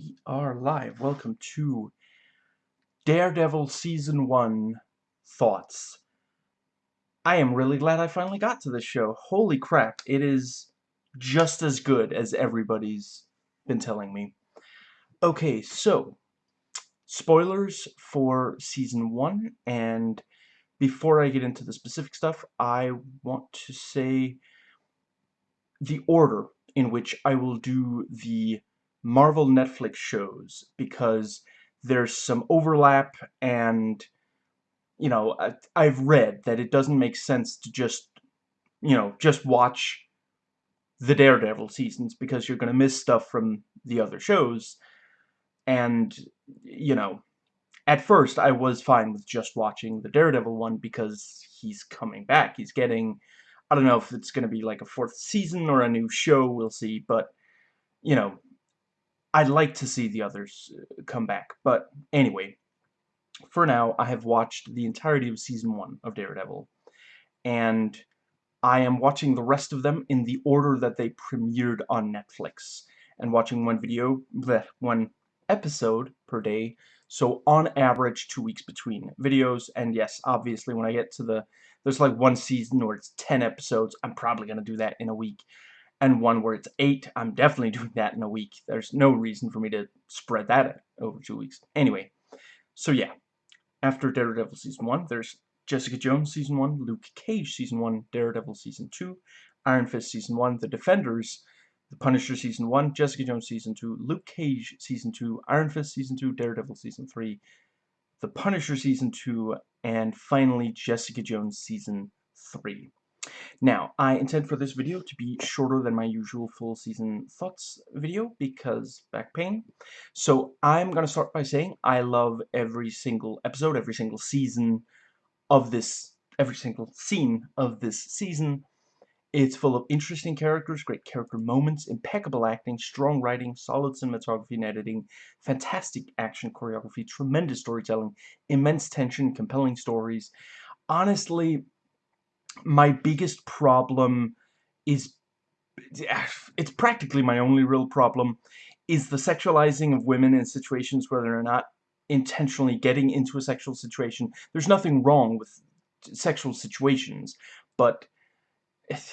we are live. Welcome to Daredevil Season 1 Thoughts. I am really glad I finally got to this show. Holy crap, it is just as good as everybody's been telling me. Okay, so, spoilers for Season 1, and before I get into the specific stuff, I want to say the order in which I will do the Marvel Netflix shows because there's some overlap and you know I, have read that it doesn't make sense to just you know just watch the Daredevil seasons because you're going to miss stuff from the other shows. And you know at first I was fine with just watching the Daredevil one because he's coming back. He's getting I don't know if it's going to be like a fourth season or a new show we'll see but you know I'd like to see the others uh, come back. But anyway, for now, I have watched the entirety of Season 1 of Daredevil. And I am watching the rest of them in the order that they premiered on Netflix. And watching one video, bleh, one episode per day. So on average, two weeks between videos. And yes, obviously, when I get to the... There's like one season where it's 10 episodes. I'm probably going to do that in a week and one where it's eight, I'm definitely doing that in a week. There's no reason for me to spread that over two weeks. Anyway, so yeah, after Daredevil Season 1, there's Jessica Jones Season 1, Luke Cage Season 1, Daredevil Season 2, Iron Fist Season 1, The Defenders, The Punisher Season 1, Jessica Jones Season 2, Luke Cage Season 2, Iron Fist Season 2, Daredevil Season 3, The Punisher Season 2, and finally Jessica Jones Season 3. Now, I intend for this video to be shorter than my usual full season thoughts video because back pain. So I'm going to start by saying I love every single episode, every single season of this, every single scene of this season. It's full of interesting characters, great character moments, impeccable acting, strong writing, solid cinematography and editing, fantastic action choreography, tremendous storytelling, immense tension, compelling stories. Honestly, my biggest problem is it's practically my only real problem is the sexualizing of women in situations where they're not intentionally getting into a sexual situation. There's nothing wrong with sexual situations, but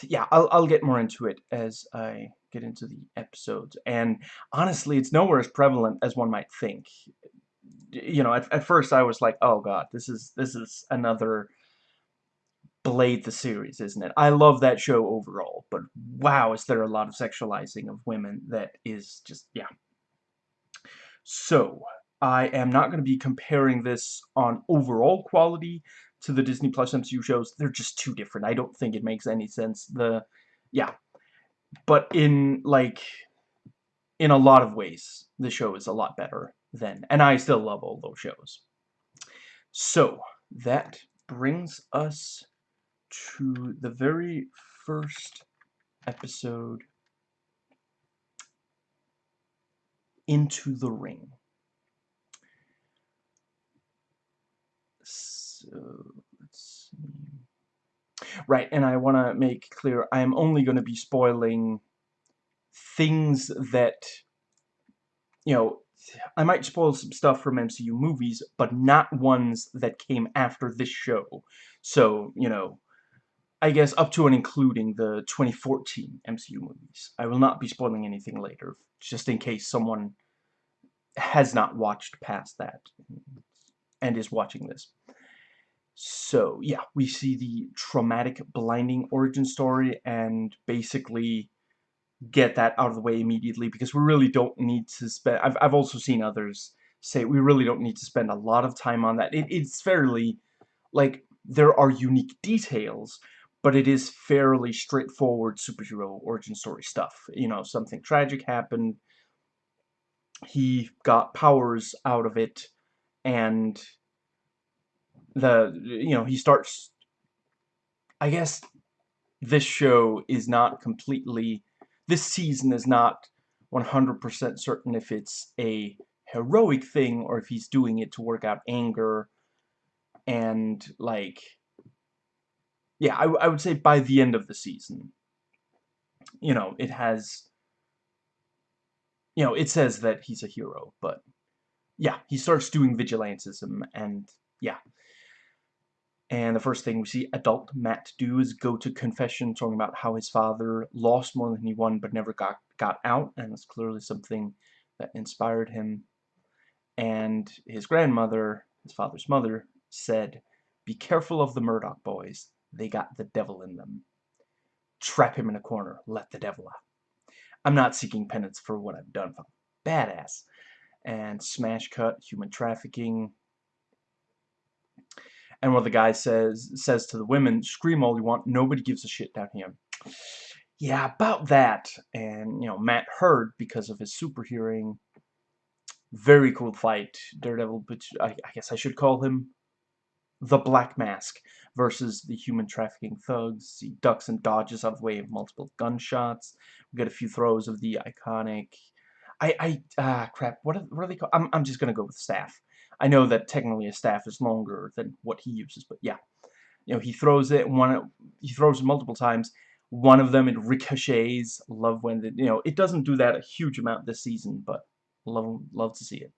yeah, I'll, I'll get more into it as I get into the episodes. And honestly, it's nowhere as prevalent as one might think. You know, at, at first I was like, oh god, this is this is another Blade the series, isn't it? I love that show overall, but wow, is there a lot of sexualizing of women that is just, yeah. So, I am not going to be comparing this on overall quality to the Disney Plus MCU shows. They're just too different. I don't think it makes any sense. The, yeah. But in, like, in a lot of ways, the show is a lot better than, and I still love all those shows. So, that brings us to the very first episode into the ring. So, let's see. Right, and I want to make clear, I am only going to be spoiling things that, you know, I might spoil some stuff from MCU movies, but not ones that came after this show. So, you know, I guess up to and including the 2014 MCU movies. I will not be spoiling anything later, just in case someone has not watched past that and is watching this. So, yeah, we see the traumatic blinding origin story and basically get that out of the way immediately because we really don't need to spend... I've, I've also seen others say we really don't need to spend a lot of time on that. It, it's fairly... Like, there are unique details, but it is fairly straightforward superhero origin story stuff. You know, something tragic happened, he got powers out of it, and the, you know, he starts, I guess this show is not completely, this season is not 100% certain if it's a heroic thing or if he's doing it to work out anger and, like, yeah, I, I would say by the end of the season, you know, it has you know, it says that he's a hero, but yeah, he starts doing vigilantism, and yeah. And the first thing we see adult Matt do is go to confession, talking about how his father lost more than he won, but never got, got out, and it's clearly something that inspired him. And his grandmother, his father's mother, said, Be careful of the Murdock boys. They got the devil in them. Trap him in a corner. Let the devil out. I'm not seeking penance for what I've done. Badass. And smash cut, human trafficking. And what the guy says says to the women, scream all you want, nobody gives a shit down here. Yeah, about that. And, you know, Matt heard because of his super hearing. Very cool fight. Daredevil, but I, I guess I should call him the Black Mask versus the human trafficking thugs. He ducks and dodges out of the way of multiple gunshots. We get a few throws of the iconic. I I ah crap. What are, what are they called? I'm I'm just gonna go with staff. I know that technically a staff is longer than what he uses, but yeah, you know he throws it one. He throws it multiple times. One of them it ricochets. Love when the, you know it doesn't do that a huge amount this season, but love love to see it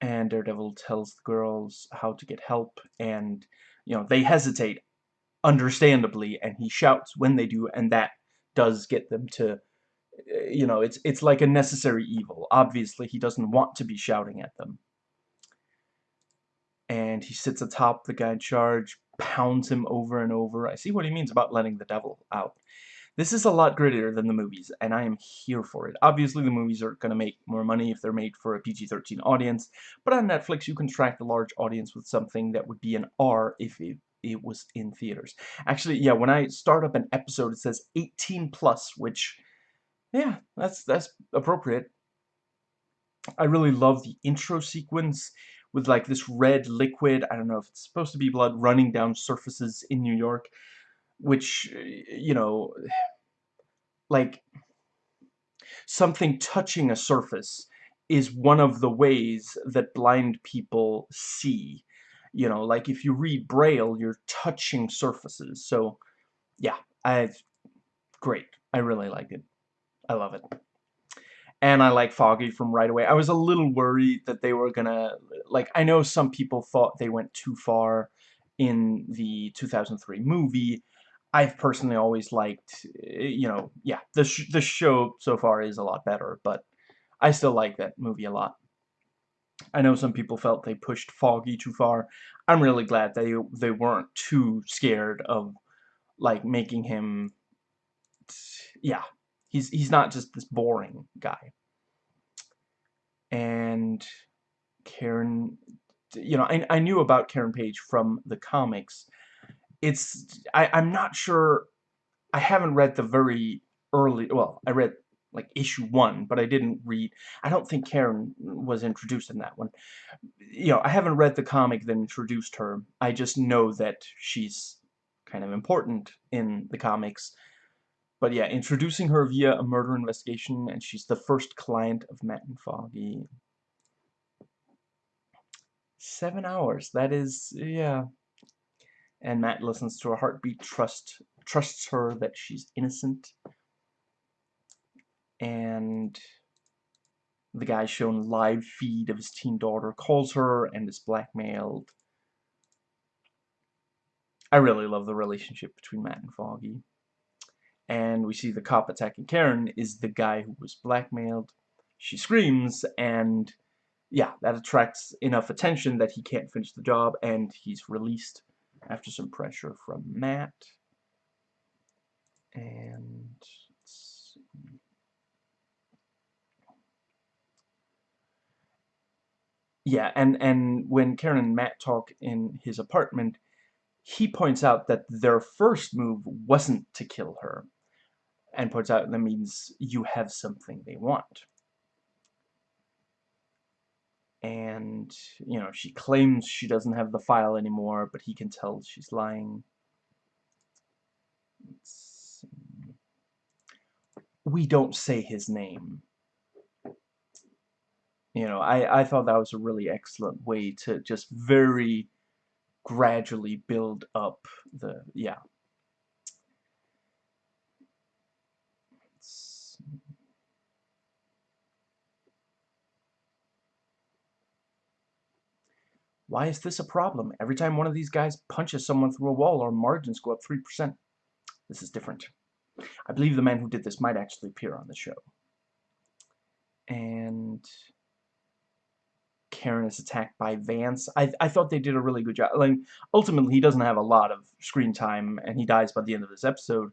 and Daredevil tells the girls how to get help, and, you know, they hesitate, understandably, and he shouts when they do, and that does get them to, eh, you know, it's, it's like a necessary evil. Obviously, he doesn't want to be shouting at them. And he sits atop the guy in charge, pounds him over and over. I see what he means about letting the devil out. This is a lot grittier than the movies, and I am here for it. Obviously, the movies are going to make more money if they're made for a PG-13 audience, but on Netflix, you can attract a large audience with something that would be an R if it, it was in theaters. Actually, yeah, when I start up an episode, it says 18 plus, which, yeah, that's that's appropriate. I really love the intro sequence with like this red liquid, I don't know if it's supposed to be blood, running down surfaces in New York which, you know, like, something touching a surface is one of the ways that blind people see. You know, like if you read Braille, you're touching surfaces. So, yeah, I, great. I really like it. I love it. And I like Foggy from right away. I was a little worried that they were gonna, like, I know some people thought they went too far in the 2003 movie, I've personally always liked, eh, you know, yeah, the, sh the show so far is a lot better, but I still like that movie a lot. I know some people felt they pushed Foggy too far. I'm really glad they they weren't too scared of like making him yeah, he's he's not just this boring guy. And Karen you know, I I knew about Karen Page from the comics it's I, I'm not sure I haven't read the very early well I read like issue one but I didn't read I don't think Karen was introduced in that one. You know I haven't read the comic that introduced her. I just know that she's kind of important in the comics. But yeah introducing her via a murder investigation and she's the first client of Matt and Foggy. Seven hours that is yeah and Matt listens to her heartbeat, trust, trusts her that she's innocent. And the guy shown live feed of his teen daughter calls her and is blackmailed. I really love the relationship between Matt and Foggy. And we see the cop attacking Karen is the guy who was blackmailed. She screams, and yeah, that attracts enough attention that he can't finish the job, and he's released after some pressure from Matt. And yeah, and and when Karen and Matt talk in his apartment, he points out that their first move wasn't to kill her, and points out that means you have something they want and you know she claims she doesn't have the file anymore but he can tell she's lying. We don't say his name. You know I, I thought that was a really excellent way to just very gradually build up the yeah Why is this a problem? Every time one of these guys punches someone through a wall, our margins go up 3%. This is different. I believe the man who did this might actually appear on the show. And Karen is attacked by Vance. I, I thought they did a really good job. Like, ultimately, he doesn't have a lot of screen time, and he dies by the end of this episode,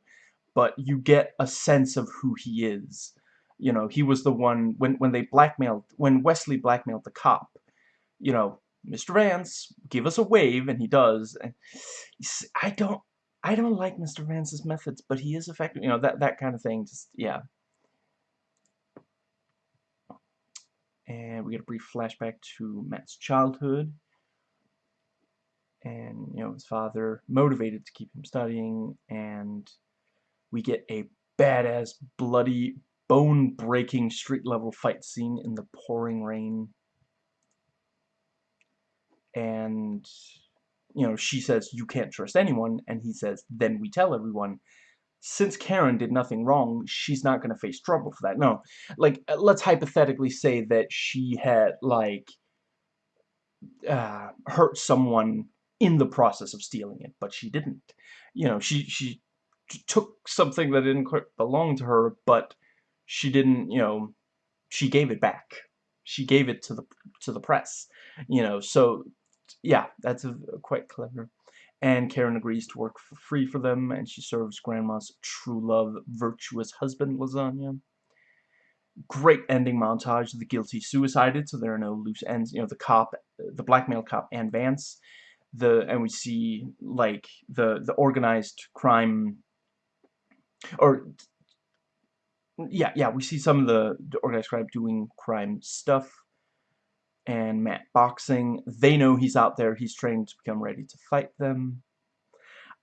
but you get a sense of who he is. You know, he was the one, when, when they blackmailed, when Wesley blackmailed the cop, you know, Mr. Vance, give us a wave, and he does. And I don't, I don't like Mr. Vance's methods, but he is effective. You know, that, that kind of thing. Just, yeah. And we get a brief flashback to Matt's childhood. And, you know, his father motivated to keep him studying. And we get a badass, bloody, bone-breaking street-level fight scene in the pouring rain. And you know, she says, you can't trust anyone, and he says, then we tell everyone. Since Karen did nothing wrong, she's not going to face trouble for that. No, like, uh, let's hypothetically say that she had, like, uh, hurt someone in the process of stealing it, but she didn't. You know, she, she took something that didn't quite belong to her, but she didn't, you know, she gave it back. She gave it to the to the press, you know. So yeah, that's a, quite clever. And Karen agrees to work for free for them, and she serves Grandma's true love, virtuous husband lasagna. Great ending montage. The guilty suicided, so there are no loose ends. You know, the cop, the blackmail cop, and Vance. The and we see like the the organized crime, or yeah, yeah, we see some of the, the organized crime doing crime stuff and Matt boxing. They know he's out there. He's trained to become ready to fight them.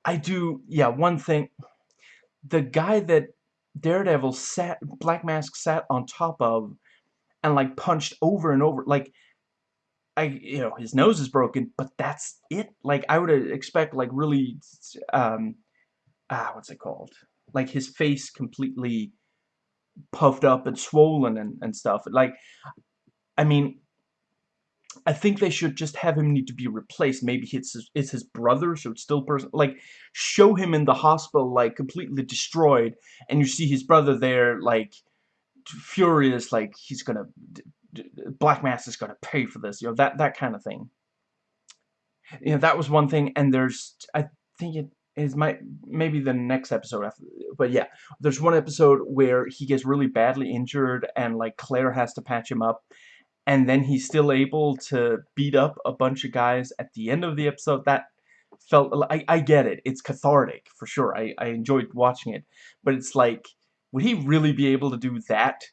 I do, yeah, one thing. The guy that Daredevil sat, Black Mask sat on top of and, like, punched over and over. Like, I, you know, his nose is broken, but that's it. Like, I would expect, like, really, um, ah, what's it called? Like, his face completely puffed up and swollen and, and stuff. Like, I mean, I think they should just have him need to be replaced. Maybe it's his, it's his brother, so it's still person. Like, show him in the hospital, like, completely destroyed, and you see his brother there, like, furious, like, he's gonna... Black Mask is gonna pay for this, you know, that, that kind of thing. You know, that was one thing, and there's... I think it is my maybe the next episode after but yeah there's one episode where he gets really badly injured and like Claire has to patch him up and then he's still able to beat up a bunch of guys at the end of the episode, that felt, I, I get it, it's cathartic, for sure, I, I enjoyed watching it, but it's like, would he really be able to do that,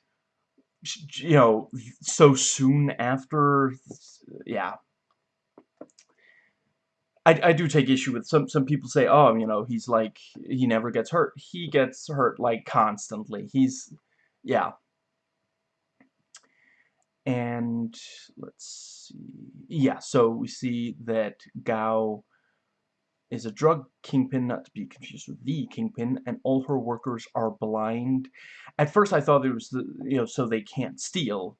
you know, so soon after, yeah. I, I do take issue with some some people say oh you know he's like he never gets hurt. He gets hurt like constantly. He's yeah and let's see. Yeah, so we see that Gao is a drug kingpin, not to be confused with the kingpin, and all her workers are blind. At first I thought it was, the, you know, so they can't steal,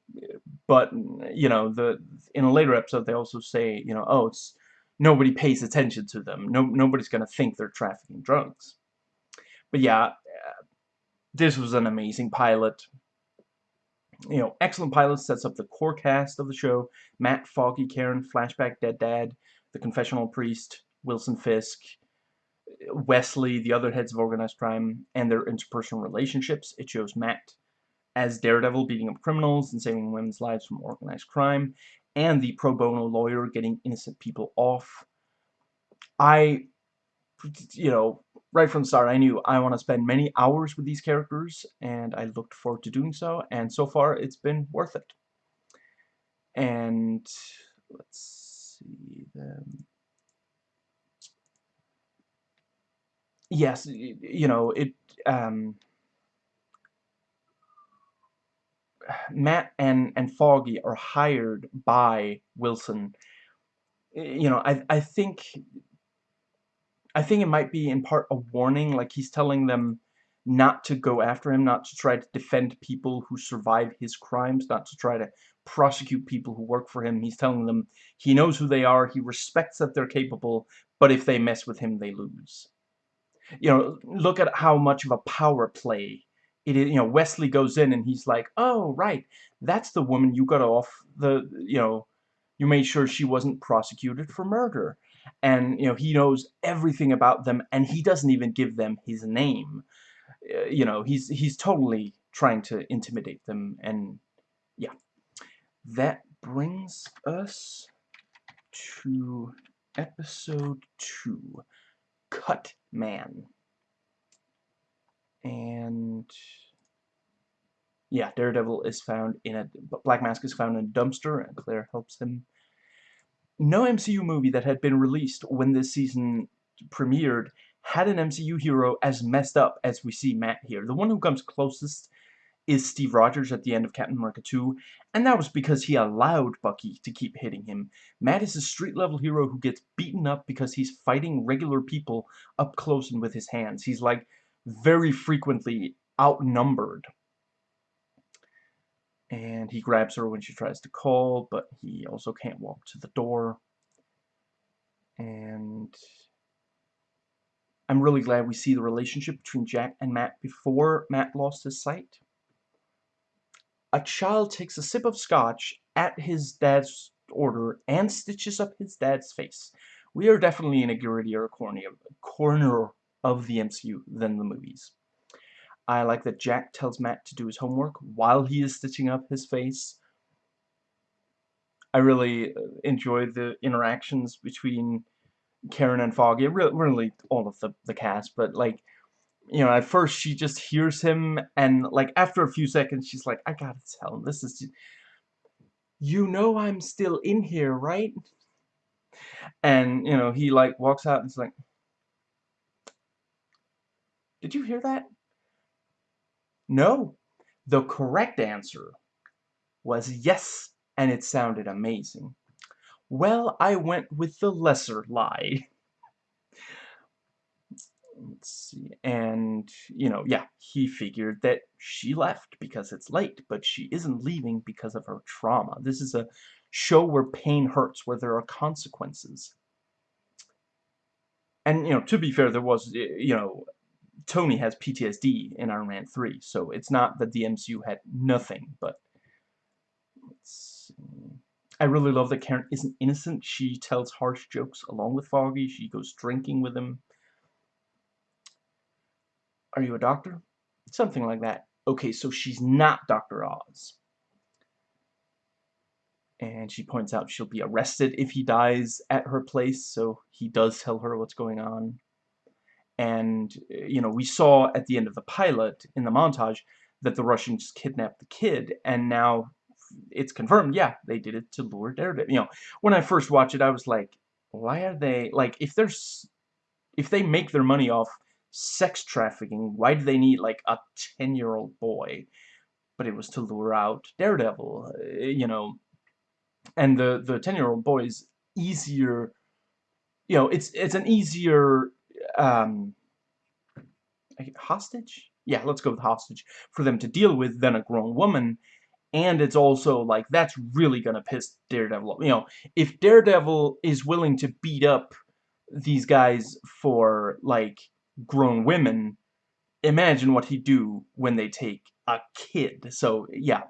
but, you know, the in a later episode they also say, you know, oh, it's nobody pays attention to them. No, nobody's going to think they're trafficking drugs. But yeah, this was an amazing pilot you know, excellent pilot sets up the core cast of the show. Matt, Foggy, Karen, Flashback, Dead Dad, The Confessional Priest, Wilson Fisk, Wesley, the other heads of organized crime, and their interpersonal relationships. It shows Matt as Daredevil beating up criminals and saving women's lives from organized crime, and the pro bono lawyer getting innocent people off. I, you know, right from the start, I knew I want to spend many hours with these characters, and I looked forward to doing so, and so far it's been worth it. And let's see them. Yes, you know, it, um, Matt and, and Foggy are hired by Wilson. You know, I, I think I think it might be in part a warning, like he's telling them not to go after him, not to try to defend people who survive his crimes, not to try to prosecute people who work for him. He's telling them he knows who they are, he respects that they're capable, but if they mess with him, they lose. You know, look at how much of a power play it is. You know, Wesley goes in and he's like, oh, right, that's the woman you got off the, you know, you made sure she wasn't prosecuted for murder. And, you know, he knows everything about them and he doesn't even give them his name. Uh, you know, he's, he's totally trying to intimidate them and, yeah. That brings us to episode 2, Cut Man. And yeah, Daredevil is found in a Black Mask is found in a dumpster, and Claire helps him. No MCU movie that had been released when this season premiered had an MCU hero as messed up as we see Matt here. The one who comes closest is Steve Rogers at the end of Captain America 2, and that was because he allowed Bucky to keep hitting him. Matt is a street-level hero who gets beaten up because he's fighting regular people up close and with his hands. He's, like, very frequently outnumbered. And he grabs her when she tries to call, but he also can't walk to the door. And I'm really glad we see the relationship between Jack and Matt before Matt lost his sight a child takes a sip of scotch at his dad's order and stitches up his dad's face. We are definitely in a grittier corner of the MCU than the movies. I like that Jack tells Matt to do his homework while he is stitching up his face. I really uh, enjoy the interactions between Karen and Foggy, really all of the, the cast, but like you know, at first she just hears him, and like after a few seconds, she's like, I gotta tell him, this is, you know I'm still in here, right? And, you know, he like walks out and is like, did you hear that? No. The correct answer was yes, and it sounded amazing. Well, I went with the lesser lie. let's see, and, you know, yeah, he figured that she left because it's late, but she isn't leaving because of her trauma. This is a show where pain hurts, where there are consequences. And, you know, to be fair, there was, you know, Tony has PTSD in Iron Man 3, so it's not that the MCU had nothing, but I really love that Karen isn't innocent. She tells harsh jokes along with Foggy. She goes drinking with him. Are you a doctor? Something like that. Okay, so she's not Dr. Oz. And she points out she'll be arrested if he dies at her place, so he does tell her what's going on. And, you know, we saw at the end of the pilot, in the montage, that the Russians kidnapped the kid, and now it's confirmed, yeah, they did it to lure Daredevil. You know, when I first watched it, I was like, why are they, like, if there's, if they make their money off sex trafficking. Why do they need, like, a 10-year-old boy? But it was to lure out Daredevil, uh, you know. And the, the 10-year-old boy is easier, you know, it's, it's an easier, um, hostage? Yeah, let's go with hostage for them to deal with than a grown woman. And it's also, like, that's really gonna piss Daredevil off. You know, if Daredevil is willing to beat up these guys for, like, grown women, imagine what he'd do when they take a kid. So, yeah.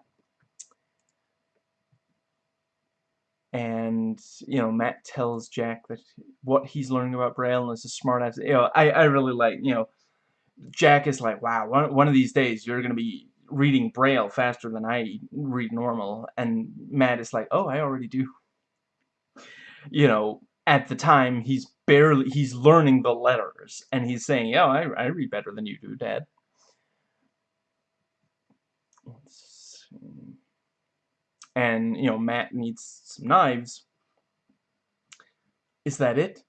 And, you know, Matt tells Jack that what he's learning about Braille is a smart ass. You know, I, I really like, you know, Jack is like, wow, one, one of these days you're going to be reading Braille faster than I read normal. And Matt is like, oh, I already do. You know, at the time, he's barely, he's learning the letters, and he's saying, yeah, I, I read better than you do, Dad. And, you know, Matt needs some knives. Is that it?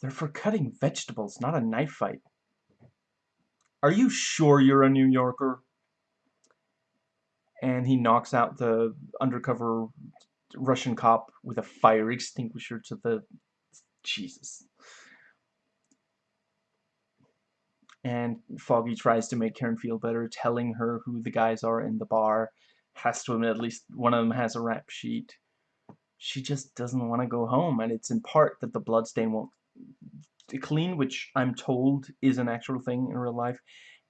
They're for cutting vegetables, not a knife fight. Are you sure you're a New Yorker? And he knocks out the undercover Russian cop with a fire extinguisher to the Jesus. And Foggy tries to make Karen feel better, telling her who the guys are in the bar. Has to admit at least one of them has a rap sheet. She just doesn't want to go home, and it's in part that the bloodstain won't clean, which I'm told is an actual thing in real life,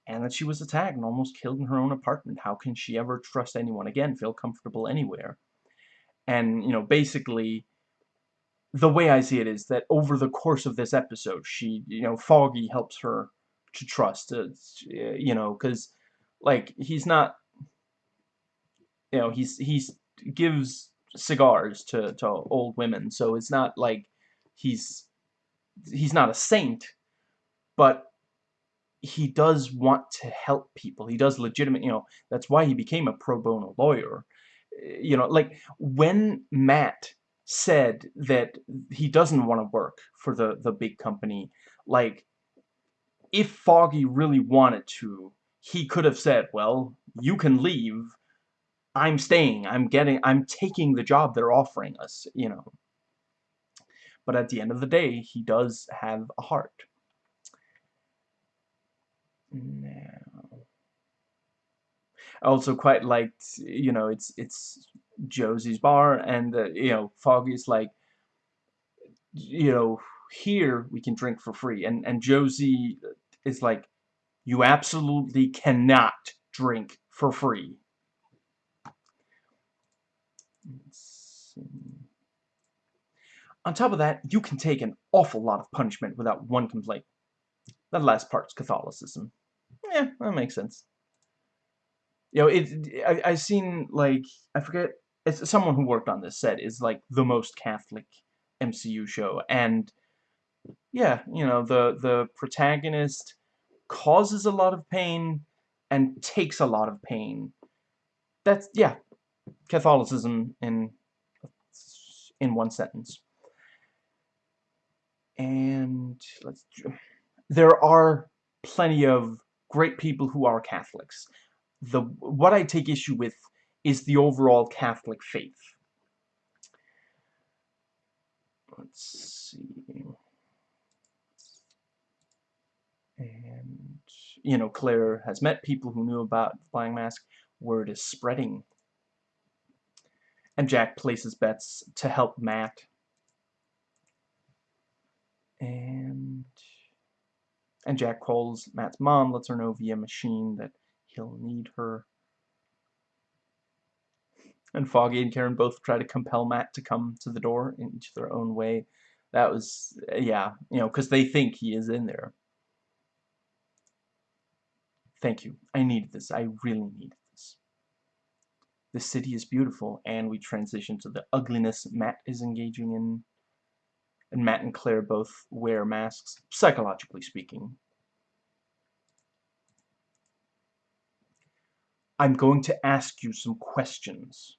and that she was attacked and almost killed in her own apartment. How can she ever trust anyone again, feel comfortable anywhere? And, you know, basically, the way I see it is that over the course of this episode, she, you know, Foggy helps her to trust, uh, you know, because, like, he's not, you know, he's, he's, gives cigars to, to old women, so it's not like he's, he's not a saint, but he does want to help people. He does legitimate, you know, that's why he became a pro bono lawyer. Eh, you know, like, when Matt said that he doesn't want to work for the, the big company, like, if Foggy really wanted to, he could have said, well, you can leave, I'm staying, I'm getting, I'm taking the job they're offering us, you know. But at the end of the day, he does have a heart. Now, I also quite liked, you know, it's it's Josie's bar, and uh, you know, Foggy's like, you know, here we can drink for free, and and Josie is like, you absolutely cannot drink for free. On top of that, you can take an awful lot of punishment without one complaint. That last part's Catholicism. Yeah, that makes sense. You know, it. I, I've seen like I forget. It's someone who worked on this said is like the most Catholic MCU show, and yeah, you know the the protagonist causes a lot of pain and takes a lot of pain. That's yeah, Catholicism in in one sentence. And let's there are plenty of great people who are Catholics. The what I take issue with is the overall Catholic faith. Let's see. And, you know, Claire has met people who knew about Flying Mask. Word is spreading. And Jack places bets to help Matt. And and Jack calls Matt's mom, lets her know via machine that he'll need her. And Foggy and Karen both try to compel Matt to come to the door in each their own way. That was, yeah, you know, because they think he is in there. Thank you. I need this. I really need. The city is beautiful, and we transition to the ugliness Matt is engaging in. And Matt and Claire both wear masks, psychologically speaking. I'm going to ask you some questions.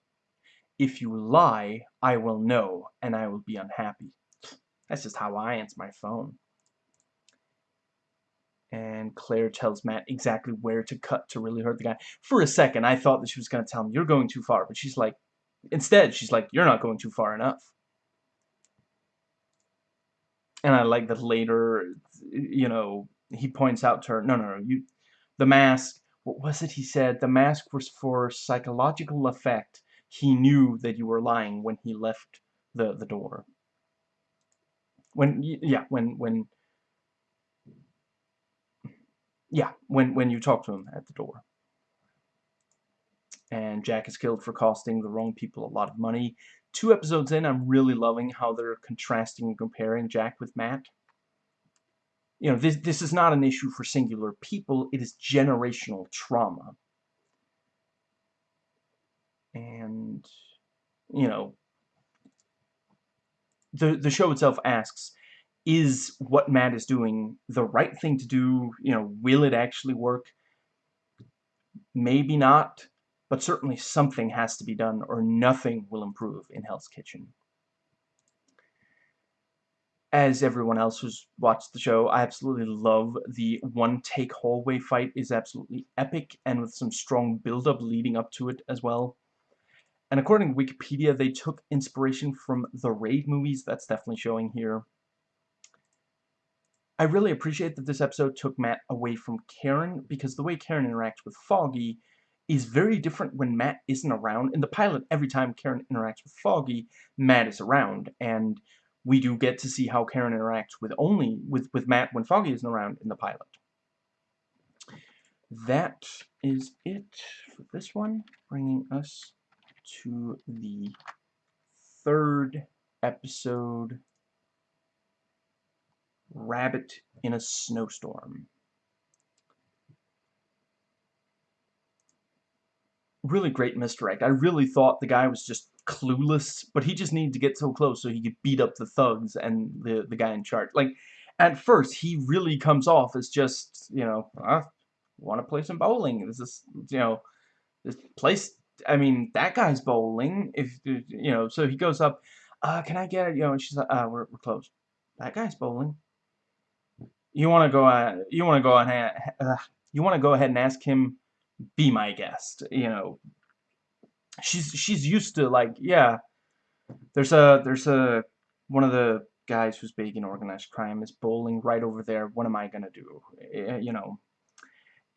If you lie, I will know, and I will be unhappy. That's just how I answer my phone. And Claire tells Matt exactly where to cut to really hurt the guy. For a second, I thought that she was going to tell him, you're going too far. But she's like, instead, she's like, you're not going too far enough. And I like that later, you know, he points out to her, no, no, no, you, the mask, what was it he said? The mask was for psychological effect. He knew that you were lying when he left the, the door. When, yeah, when, when, yeah, when, when you talk to him at the door. And Jack is killed for costing the wrong people a lot of money. Two episodes in, I'm really loving how they're contrasting and comparing Jack with Matt. You know, this, this is not an issue for singular people, it is generational trauma. And, you know, the, the show itself asks, is what Matt is doing the right thing to do? You know, will it actually work? Maybe not, but certainly something has to be done or nothing will improve in Hell's Kitchen. As everyone else who's watched the show, I absolutely love the one-take hallway fight is absolutely epic and with some strong build-up leading up to it as well. And according to Wikipedia, they took inspiration from the Raid movies. That's definitely showing here. I really appreciate that this episode took Matt away from Karen, because the way Karen interacts with Foggy is very different when Matt isn't around. In the pilot, every time Karen interacts with Foggy, Matt is around, and we do get to see how Karen interacts with only with with Matt when Foggy isn't around in the pilot. That is it for this one, bringing us to the third episode, Rabbit in a Snowstorm. really great misdirect. I really thought the guy was just clueless, but he just needed to get so close so he could beat up the thugs and the, the guy in charge. Like, at first, he really comes off as just, you know, I want to play some bowling. This is, you know, this place, I mean, that guy's bowling. If, you know, so he goes up, uh, can I get it? You know, and she's like, uh, we're, we're closed. That guy's bowling. You want to go, uh, you want to go ahead, uh, you want to go ahead and ask him be my guest you know. She's she's used to like yeah there's a there's a one of the guys who's big in organized crime is bowling right over there what am I gonna do eh, you know.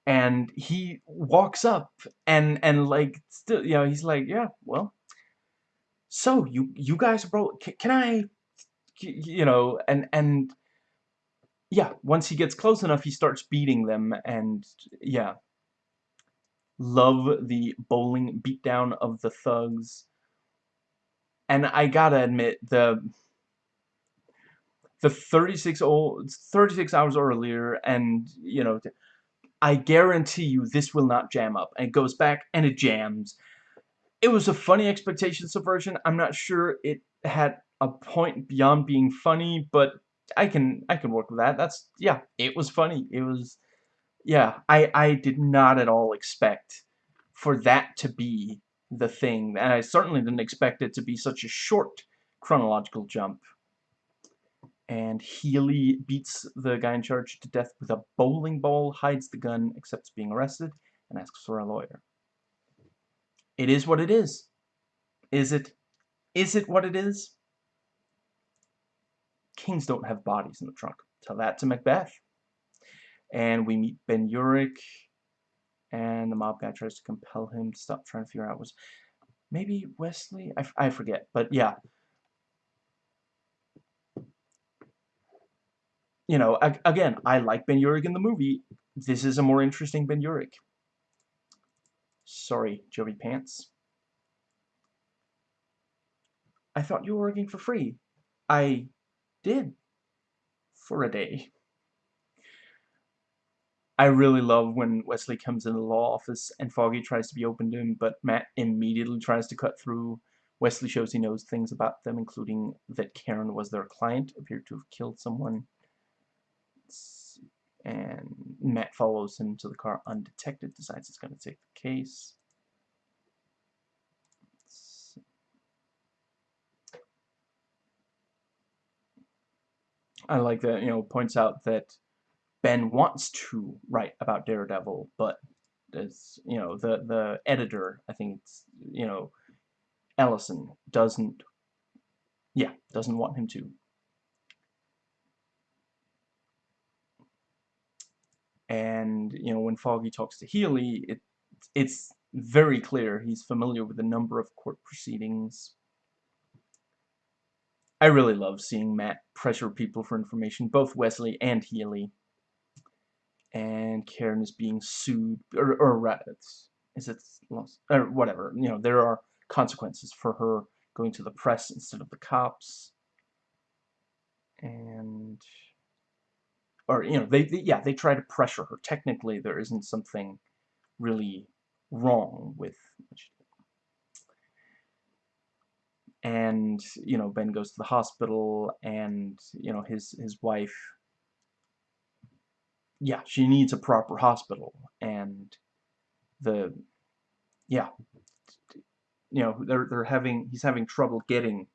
And he walks up and and like still you know he's like yeah well so you you guys bro can, can I you know and and yeah once he gets close enough he starts beating them and yeah. Love the bowling beatdown of the thugs. And I gotta admit, the the 36 old 36 hours earlier and you know I guarantee you this will not jam up. And it goes back and it jams. It was a funny expectation subversion. I'm not sure it had a point beyond being funny but I can I can work with that that's yeah it was funny it was yeah, I, I did not at all expect for that to be the thing, and I certainly didn't expect it to be such a short chronological jump. And Healy beats the guy in charge to death with a bowling ball, hides the gun, accepts being arrested, and asks for a lawyer. It is what it is. Is it? Is it what it is? Kings don't have bodies in the trunk. Tell that to Macbeth and we meet Ben Urich, and the mob guy tries to compel him to stop trying to figure out was maybe Wesley? I, I forget, but yeah. You know, again, I like Ben Urich in the movie. This is a more interesting Ben Urich. Sorry, Joey Pants. I thought you were working for free. I did. For a day. I really love when Wesley comes in the law office and Foggy tries to be open to him, but Matt immediately tries to cut through. Wesley shows he knows things about them, including that Karen was their client, appeared to have killed someone. And Matt follows him to the car undetected, decides he's going to take the case. I like that, you know, points out that Ben wants to write about Daredevil, but as you know, the the editor, I think it's you know, Ellison doesn't, yeah, doesn't want him to. And you know, when Foggy talks to Healy, it it's very clear he's familiar with a number of court proceedings. I really love seeing Matt pressure people for information, both Wesley and Healy. And Karen is being sued, or, or is it lost, or whatever, you know, there are consequences for her going to the press instead of the cops, and, or, you know, they, they yeah, they try to pressure her. Technically, there isn't something really wrong with and you know Ben goes to the hospital and you know his his wife yeah, she needs a proper hospital, and the, yeah, you know, they're they're having he's having trouble getting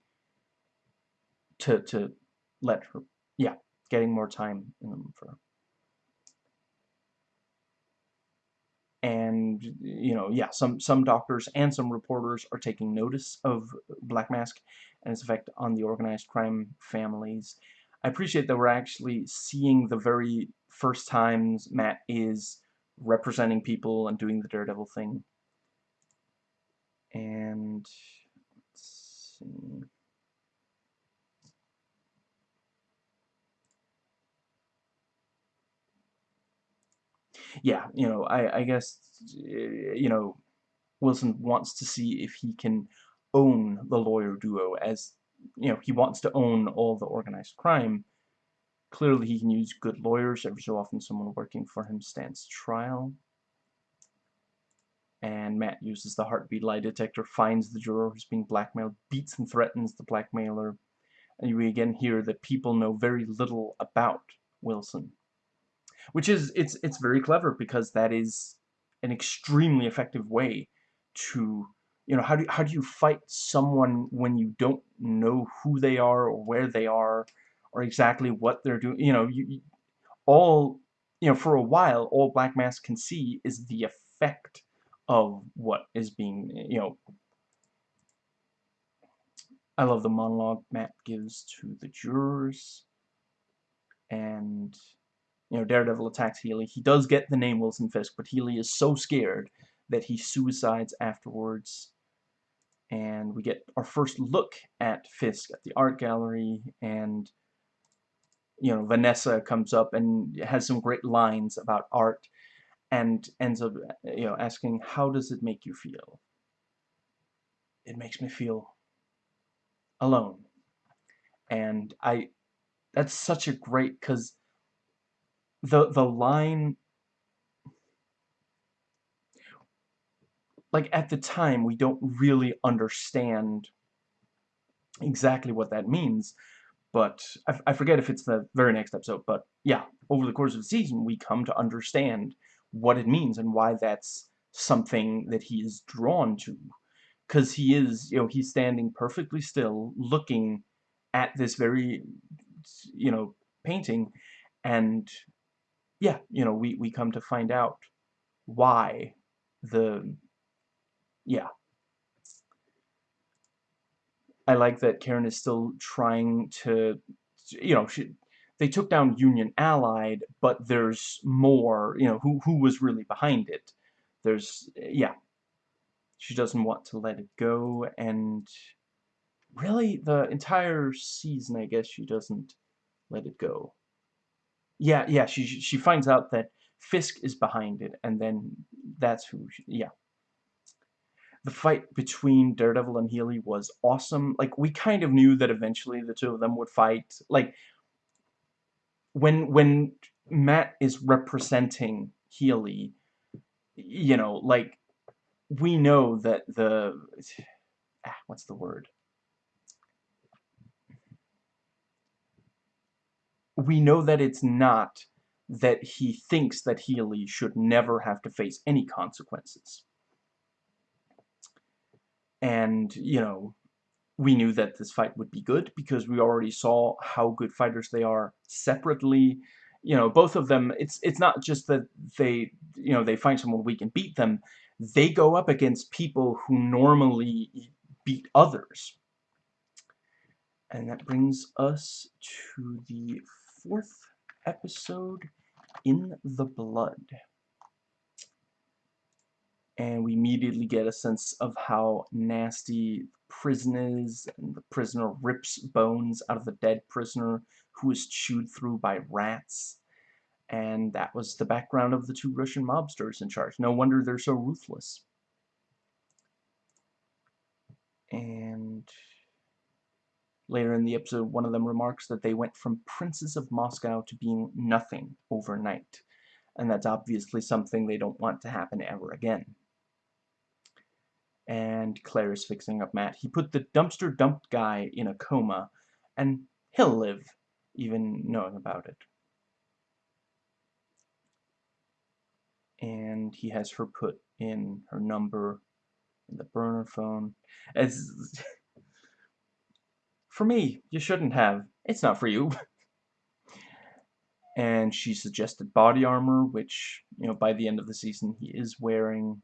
to to let her, yeah, getting more time in them for. And you know, yeah, some some doctors and some reporters are taking notice of Black Mask and its effect on the organized crime families. I appreciate that we're actually seeing the very first times Matt is representing people and doing the Daredevil thing. And let's see. Yeah, you know, I, I guess, eh, you know, Wilson wants to see if he can own the lawyer duo as, you know, he wants to own all the organized crime. Clearly he can use good lawyers. Every so often someone working for him stands trial and Matt uses the heartbeat lie detector, finds the juror who's being blackmailed, beats and threatens the blackmailer, and we again hear that people know very little about Wilson. Which is, it's, it's very clever because that is an extremely effective way to, you know, how do, how do you fight someone when you don't know who they are or where they are or exactly what they're doing, you know, you, all, you know, for a while, all Black Mask can see is the effect of what is being, you know, I love the monologue Matt gives to the jurors, and, you know, Daredevil attacks Healy. He does get the name Wilson Fisk, but Healy is so scared that he suicides afterwards, and we get our first look at Fisk at the art gallery, and, you know, Vanessa comes up and has some great lines about art, and ends up, you know, asking, how does it make you feel? It makes me feel alone. And I, that's such a great, because the, the line, like at the time, we don't really understand exactly what that means, but I, I forget if it's the very next episode, but yeah, over the course of the season, we come to understand what it means and why that's something that he is drawn to. Because he is, you know, he's standing perfectly still, looking at this very, you know, painting, and yeah, you know, we, we come to find out why the, yeah. I like that Karen is still trying to, you know, she, they took down Union Allied, but there's more, you know, who, who was really behind it. There's, yeah, she doesn't want to let it go, and really, the entire season, I guess, she doesn't let it go. Yeah, yeah, she, she finds out that Fisk is behind it, and then that's who, she, yeah. The fight between Daredevil and Healy was awesome. Like, we kind of knew that eventually the two of them would fight. Like, when when Matt is representing Healy, you know, like we know that the ah, what's the word? We know that it's not that he thinks that Healy should never have to face any consequences. And, you know, we knew that this fight would be good because we already saw how good fighters they are separately. You know, both of them, it's it's not just that they, you know, they find someone weak and beat them. They go up against people who normally beat others. And that brings us to the fourth episode, In the Blood and we immediately get a sense of how nasty the prison is, and the prisoner rips bones out of the dead prisoner who is chewed through by rats. And that was the background of the two Russian mobsters in charge. No wonder they're so ruthless. And later in the episode, one of them remarks that they went from princes of Moscow to being nothing overnight. And that's obviously something they don't want to happen ever again and Claire is fixing up Matt. He put the dumpster dumped guy in a coma, and he'll live, even knowing about it. And he has her put in her number in the burner phone. As for me, you shouldn't have. It's not for you. and she suggested body armor, which, you know, by the end of the season he is wearing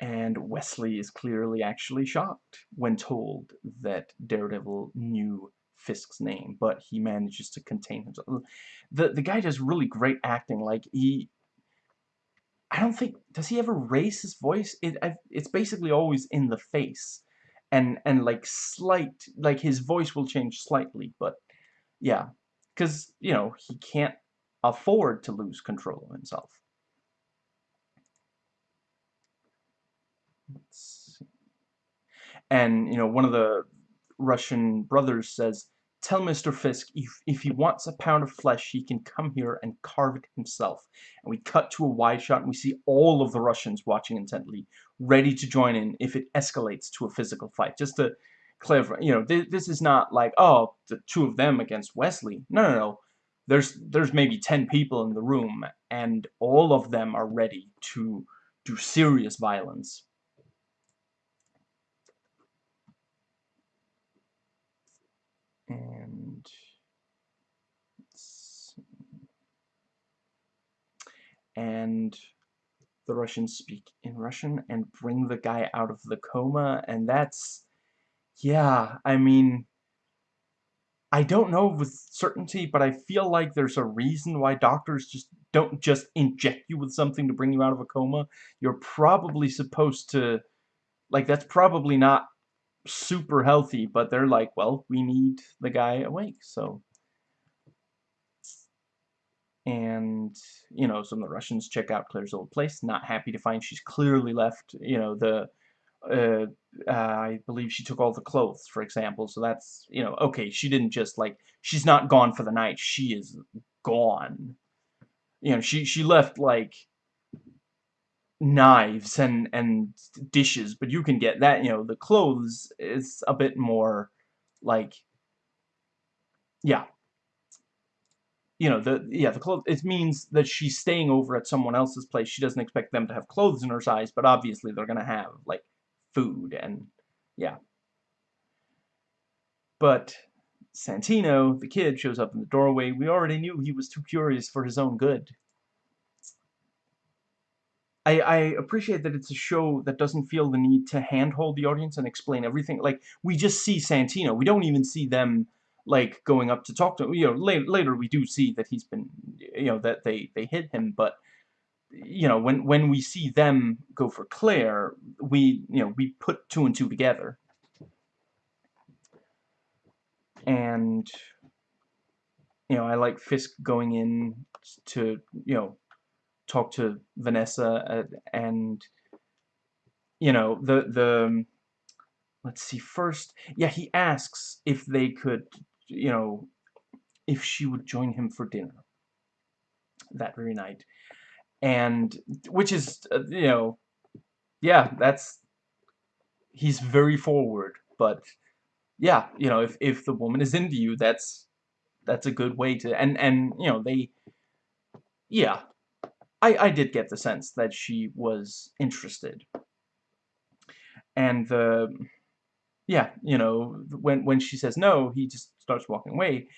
and Wesley is clearly actually shocked when told that Daredevil knew Fisk's name, but he manages to contain himself. The, the guy does really great acting, like, he... I don't think does he ever raise his voice? It I, it's basically always in the face, and and like slight like his voice will change slightly, but yeah, because you know he can't afford to lose control of himself. And you know one of the Russian brothers says Tell Mr. Fisk if, if he wants a pound of flesh, he can come here and carve it himself. And we cut to a wide shot and we see all of the Russians watching intently, ready to join in if it escalates to a physical fight. Just to clarify, you know, th this is not like, oh, the two of them against Wesley. No, no, no. There's, there's maybe 10 people in the room, and all of them are ready to do serious violence. and and the Russians speak in Russian and bring the guy out of the coma and that's yeah I mean I don't know with certainty but I feel like there's a reason why doctors just don't just inject you with something to bring you out of a coma you're probably supposed to like that's probably not super healthy, but they're like, well, we need the guy awake, so. And, you know, some of the Russians check out Claire's old place, not happy to find she's clearly left, you know, the, uh, uh, I believe she took all the clothes, for example, so that's, you know, okay, she didn't just, like, she's not gone for the night, she is gone. You know, she, she left, like, knives and and dishes but you can get that you know the clothes is a bit more like yeah you know the yeah the clothes it means that she's staying over at someone else's place she doesn't expect them to have clothes in her size but obviously they're gonna have like food and yeah but Santino the kid shows up in the doorway we already knew he was too curious for his own good I, I appreciate that it's a show that doesn't feel the need to handhold the audience and explain everything. Like, we just see Santino. We don't even see them, like, going up to talk to. You know, later, later we do see that he's been, you know, that they, they hit him, but, you know, when, when we see them go for Claire, we, you know, we put two and two together. And, you know, I like Fisk going in to, you know, talk to Vanessa uh, and you know the the let's see first yeah he asks if they could you know if she would join him for dinner that very night and which is uh, you know yeah that's he's very forward but yeah you know if if the woman is into you that's that's a good way to and and you know they yeah I, I did get the sense that she was interested. And the, yeah, you know, when, when she says no, he just starts walking away.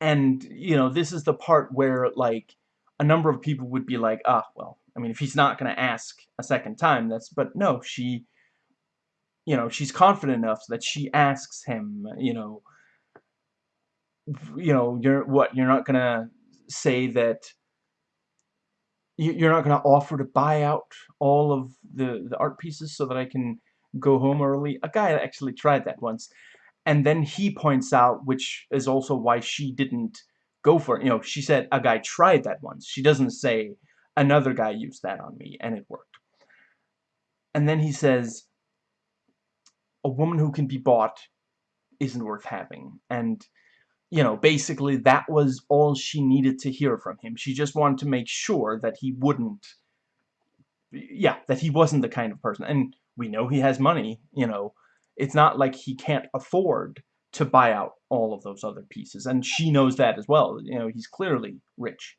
And, you know, this is the part where, like, a number of people would be like, ah, well, I mean, if he's not going to ask a second time, that's, but no, she, you know, she's confident enough that she asks him, you know, you know, you're, what, you're not going to say that, you're not going to offer to buy out all of the, the art pieces so that I can go home early. A guy actually tried that once. And then he points out, which is also why she didn't go for it. You know, she said a guy tried that once. She doesn't say another guy used that on me and it worked. And then he says, a woman who can be bought isn't worth having. And you know, basically that was all she needed to hear from him. She just wanted to make sure that he wouldn't, yeah, that he wasn't the kind of person. And we know he has money, you know. It's not like he can't afford to buy out all of those other pieces. And she knows that as well. You know, he's clearly rich.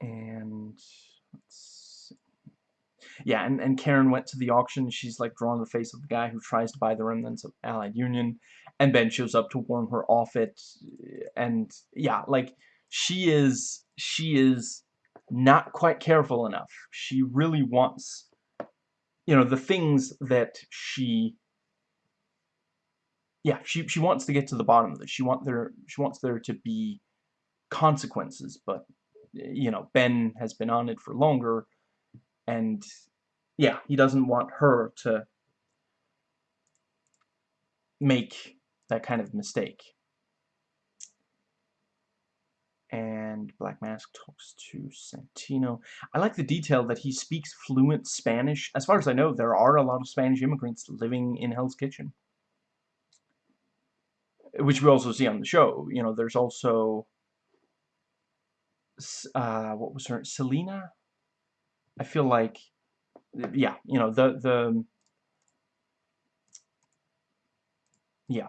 And yeah, and, and Karen went to the auction. She's like drawn the face of the guy who tries to buy the remnants of Allied Union and Ben shows up to warn her off it and yeah like she is she is not quite careful enough she really wants you know the things that she yeah she she wants to get to the bottom of this she want there she wants there to be consequences but you know, Ben has been on it for longer, and yeah, he doesn't want her to make that kind of mistake. And Black Mask talks to Santino. I like the detail that he speaks fluent Spanish. As far as I know, there are a lot of Spanish immigrants living in Hell's Kitchen. Which we also see on the show. You know, there's also... Uh, what was her... Selena? I feel like... Yeah, you know, the... the yeah,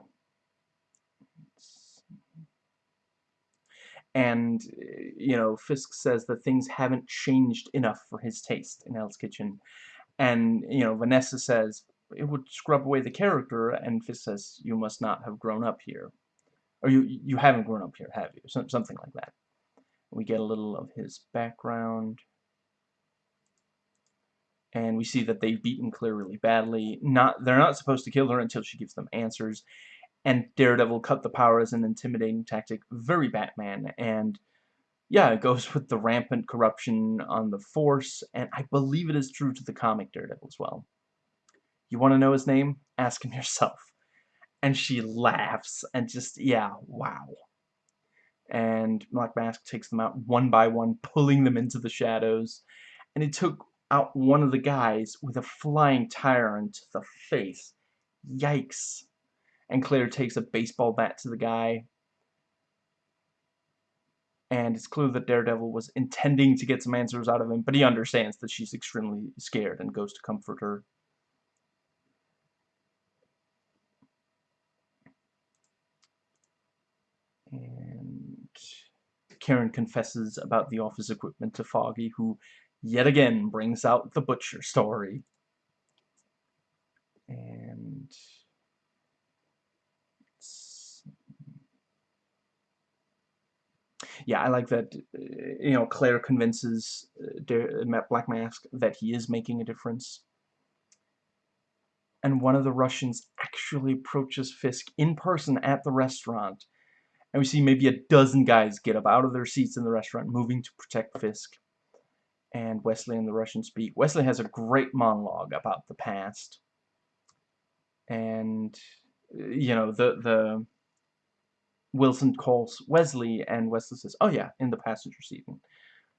and eh, you know Fisk says that things haven't changed enough for his taste in Hell's Kitchen. And you know Vanessa says it would scrub away the character. And Fisk says you must not have grown up here. Or you you haven't grown up here have you? Something like that. We get a little of his background. And we see that they've beaten Claire really badly. Not they're not supposed to kill her until she gives them answers and Daredevil cut the power as an intimidating tactic. Very Batman. And yeah, it goes with the rampant corruption on the Force, and I believe it is true to the comic Daredevil as well. You want to know his name? Ask him yourself. And she laughs, and just, yeah, wow. And Black Mask takes them out one by one, pulling them into the shadows. And he took out one of the guys with a flying tire into the face. Yikes and Claire takes a baseball bat to the guy. And it's clear that Daredevil was intending to get some answers out of him, but he understands that she's extremely scared and goes to comfort her. And Karen confesses about the office equipment to Foggy, who yet again brings out the butcher story. And yeah, I like that, you know, Claire convinces uh, Black Mask that he is making a difference. And one of the Russians actually approaches Fisk in person at the restaurant. And we see maybe a dozen guys get up out of their seats in the restaurant, moving to protect Fisk. And Wesley and the Russian speak. Wesley has a great monologue about the past. And, you know, the, the Wilson calls Wesley, and Wesley says, oh yeah, in the passenger seat. And,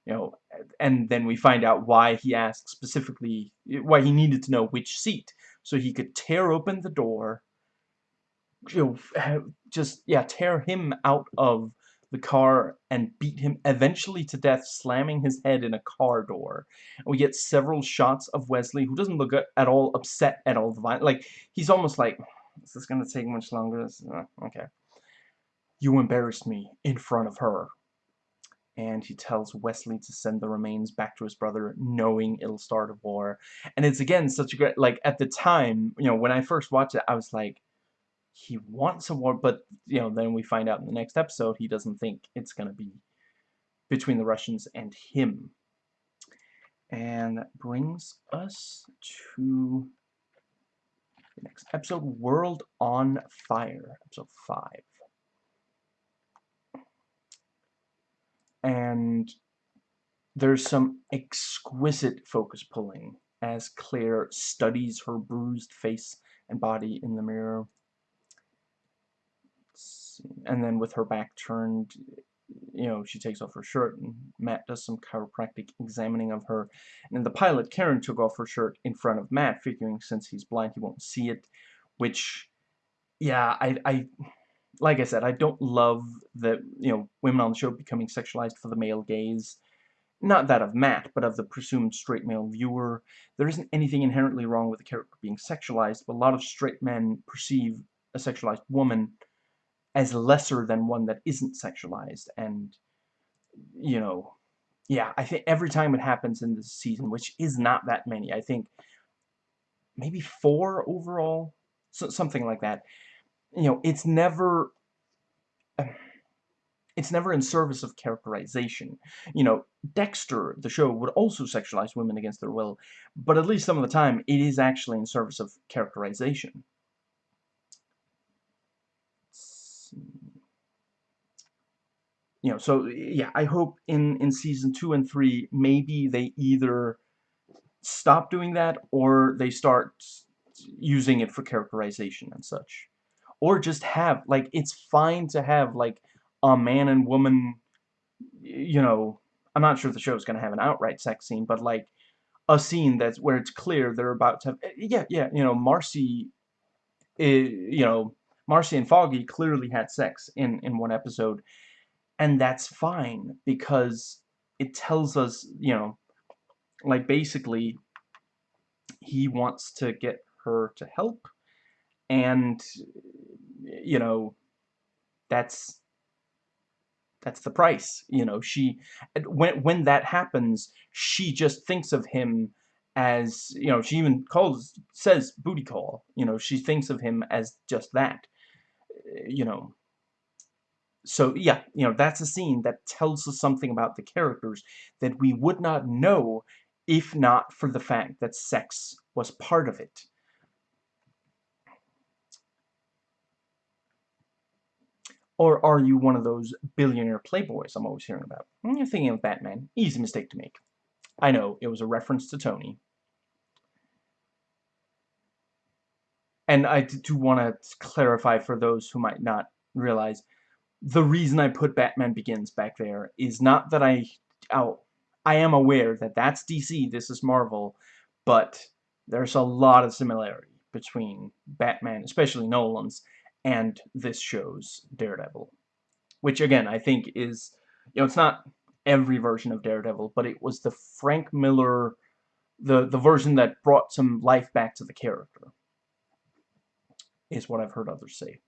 you know, and then we find out why he asked specifically, why he needed to know which seat, so he could tear open the door, you know, just, yeah, tear him out of the car and beat him eventually to death, slamming his head in a car door. And we get several shots of Wesley, who doesn't look at all upset at all. Like, he's almost like, is this going to take much longer? Uh, okay. You embarrassed me in front of her. And he tells Wesley to send the remains back to his brother, knowing it'll start a war. And it's, again, such a great... Like, at the time, you know, when I first watched it, I was like, he wants a war, but, you know, then we find out in the next episode he doesn't think it's going to be between the Russians and him. And that brings us to the next episode, World on Fire, episode 5. And there's some exquisite focus pulling as Claire studies her bruised face and body in the mirror. And then with her back turned, you know, she takes off her shirt and Matt does some chiropractic examining of her. And in the pilot, Karen took off her shirt in front of Matt, figuring since he's blind he won't see it, which, yeah, I, I like I said, I don't love the, you know, women on the show becoming sexualized for the male gaze. Not that of Matt, but of the presumed straight male viewer. There isn't anything inherently wrong with the character being sexualized, but a lot of straight men perceive a sexualized woman as lesser than one that isn't sexualized, and, you know, yeah, I think every time it happens in this season, which is not that many, I think maybe four overall, so, something like that, you know, it's never it's never in service of characterization. You know, Dexter, the show, would also sexualize women against their will, but at least some of the time, it is actually in service of characterization. you know, so yeah, I hope in in season two and three maybe they either stop doing that or they start using it for characterization and such, or just have like it's fine to have like a man and woman, you know. I'm not sure the show's gonna have an outright sex scene, but like a scene that's where it's clear they're about to have, eh, yeah, yeah, you know, Marcy, is, you know, Marcy and Foggy clearly had sex in, in one episode, and that's fine, because it tells us, you know, like, basically, he wants to get her to help, and, you know, that's that's the price you know she when when that happens she just thinks of him as you know she even calls says booty call you know she thinks of him as just that you know. So yeah you know that's a scene that tells us something about the characters that we would not know if not for the fact that sex was part of it Or are you one of those billionaire playboys I'm always hearing about? Hmm, you're thinking of Batman. Easy mistake to make. I know, it was a reference to Tony. And I do want to clarify for those who might not realize, the reason I put Batman Begins back there is not that I... Oh, I am aware that that's DC, this is Marvel, but there's a lot of similarity between Batman, especially Nolan's, and this show's Daredevil. Which, again, I think is, you know, it's not every version of Daredevil, but it was the Frank Miller, the, the version that brought some life back to the character, is what I've heard others say.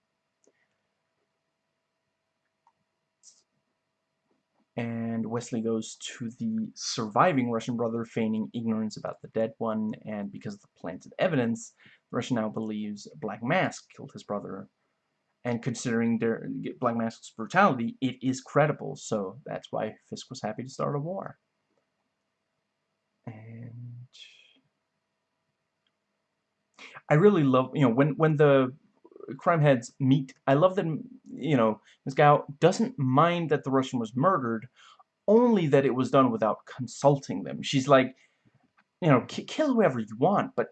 and Wesley goes to the surviving Russian brother, feigning ignorance about the dead one, and because of the planted evidence, Russia now believes Black Mask killed his brother, and considering their Black Mask's brutality, it is credible. So that's why Fisk was happy to start a war. And I really love, you know, when when the crime heads meet, I love that, you know, Ms. Gao doesn't mind that the Russian was murdered, only that it was done without consulting them. She's like, you know, kill whoever you want, but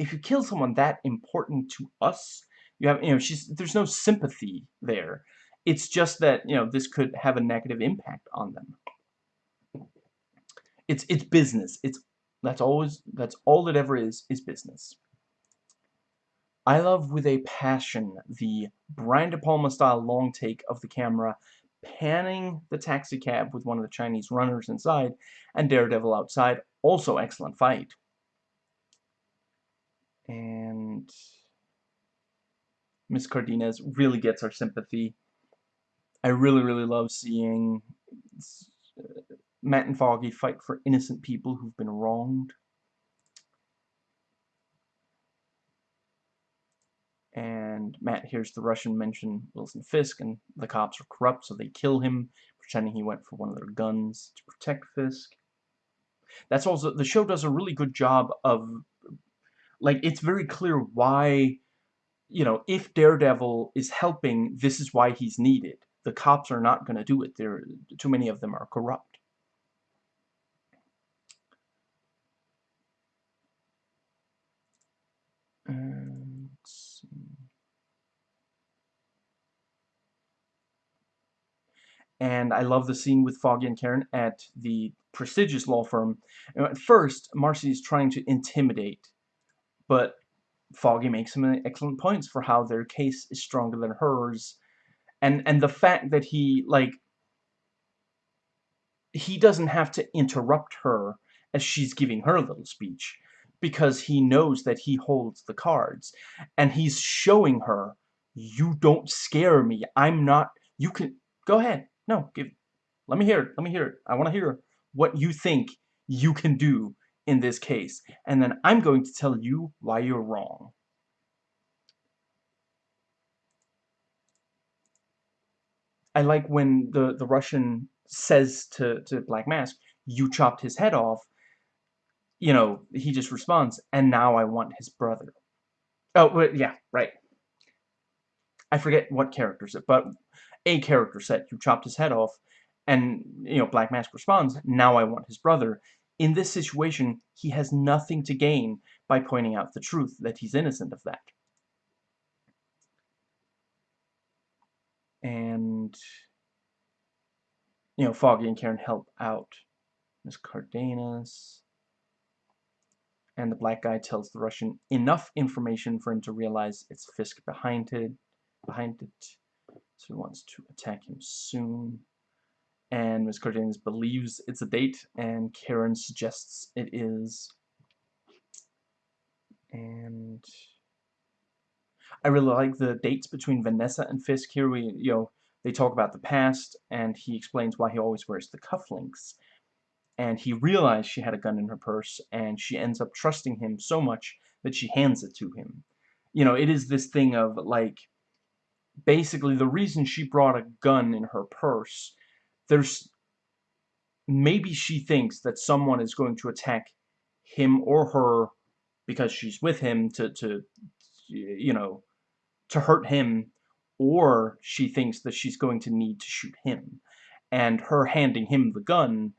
if you kill someone that important to us, you have, you know, she's, there's no sympathy there. It's just that, you know, this could have a negative impact on them. It's, it's business. It's, that's always, that's all it ever is, is business. I love with a passion the Brian De Palma style long take of the camera panning the taxi cab with one of the Chinese runners inside and Daredevil outside. Also excellent fight. And Miss Cardenas really gets our sympathy. I really, really love seeing uh, Matt and Foggy fight for innocent people who've been wronged. And Matt hears the Russian mention Wilson Fisk, and the cops are corrupt, so they kill him, pretending he went for one of their guns to protect Fisk. That's also, the show does a really good job of, like, it's very clear why you know, if Daredevil is helping, this is why he's needed. The cops are not going to do it. There, too many of them are corrupt. And, and I love the scene with Foggy and Karen at the prestigious law firm. At first, Marcy is trying to intimidate, but Foggy makes some excellent points for how their case is stronger than hers. And and the fact that he like he doesn't have to interrupt her as she's giving her little speech because he knows that he holds the cards. And he's showing her you don't scare me. I'm not you can go ahead. No give let me hear it let me hear it. I want to hear what you think you can do in this case, and then I'm going to tell you why you're wrong. I like when the, the Russian says to, to Black Mask, you chopped his head off, you know, he just responds, and now I want his brother. Oh, yeah, right. I forget what character said, but a character said, you chopped his head off, And, you know, Black Mask responds, now I want his brother. In this situation, he has nothing to gain by pointing out the truth, that he's innocent of that. And, you know, Foggy and Karen help out Miss Cardenas. And the black guy tells the Russian enough information for him to realize it's Fisk behind it. Behind it. So he wants to attack him soon. And Miss Cardenas believes it's a date, and Karen suggests it is. And I really like the dates between Vanessa and Fisk. Here we, you know, they talk about the past, and he explains why he always wears the cufflinks. And he realized she had a gun in her purse, and she ends up trusting him so much that she hands it to him. You know, it is this thing of, like, basically the reason she brought a gun in her purse, there's, maybe she thinks that someone is going to attack him or her because she's with him to, to you know, to hurt him, or she thinks that she's going to need to shoot him. And her handing him the gun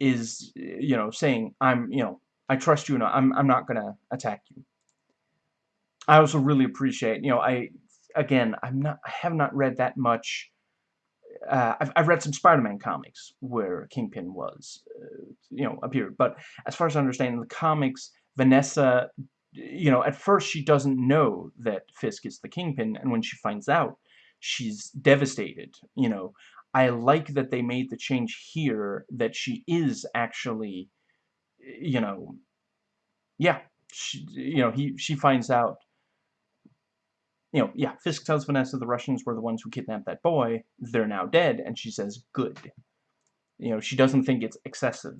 is, you know, saying, I'm, you know, I trust you and I'm, I'm not going to attack you. I also really appreciate, you know, I, again, I'm not, I have not read that much. Uh, I've, I've read some Spider-Man comics where Kingpin was, uh, you know, appeared. But as far as I understand, in the comics, Vanessa you know, at first she doesn't know that Fisk is the Kingpin, and when she finds out, she's devastated, you know. I like that they made the change here, that she is actually, you know, yeah, she, you know, he, she finds out, you know, yeah, Fisk tells Vanessa the Russians were the ones who kidnapped that boy, they're now dead, and she says, good. You know, she doesn't think it's excessive.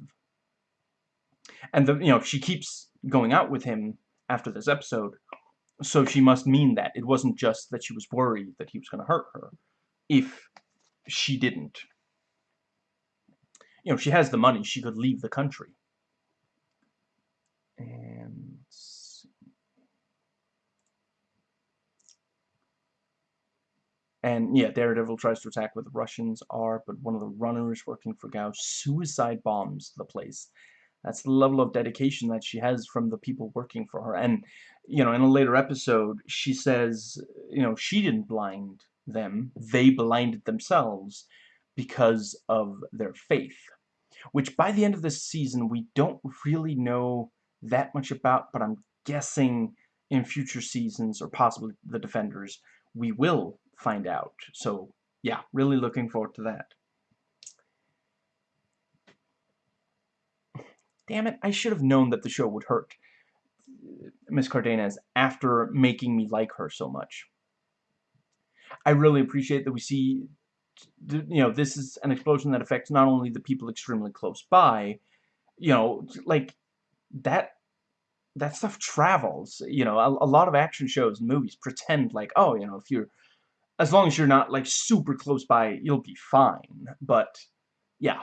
And, the, you know, she keeps going out with him after this episode. So she must mean that. It wasn't just that she was worried that he was going to hurt her. If she didn't. You know, she has the money. She could leave the country. And... And yeah, Daredevil tries to attack where the Russians are, but one of the runners working for Gao suicide bombs the place. That's the level of dedication that she has from the people working for her. And, you know, in a later episode, she says, you know, she didn't blind them. They blinded themselves because of their faith. Which, by the end of this season, we don't really know that much about, but I'm guessing in future seasons, or possibly the Defenders, we will find out. So, yeah, really looking forward to that. damn it, I should have known that the show would hurt uh, Miss Cardenas after making me like her so much. I really appreciate that we see, you know, this is an explosion that affects not only the people extremely close by, you know, like, that, that stuff travels, you know, a, a lot of action shows and movies pretend like, oh, you know, if you're, as long as you're not, like, super close by, you'll be fine, but, yeah,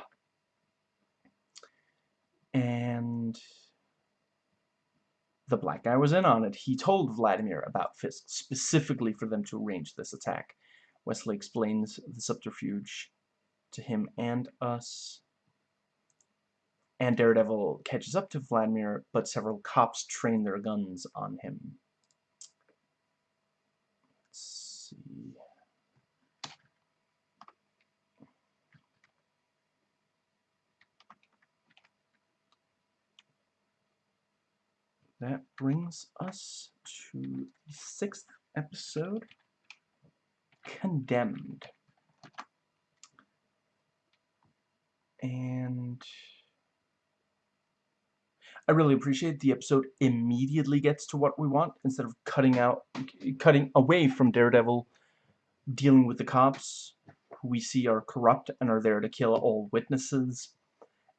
and the black guy was in on it. He told Vladimir about Fisk specifically for them to arrange this attack. Wesley explains the subterfuge to him and us. And Daredevil catches up to Vladimir, but several cops train their guns on him. That brings us to the sixth episode, Condemned. And I really appreciate the episode immediately gets to what we want instead of cutting out, cutting away from Daredevil dealing with the cops who we see are corrupt and are there to kill all witnesses.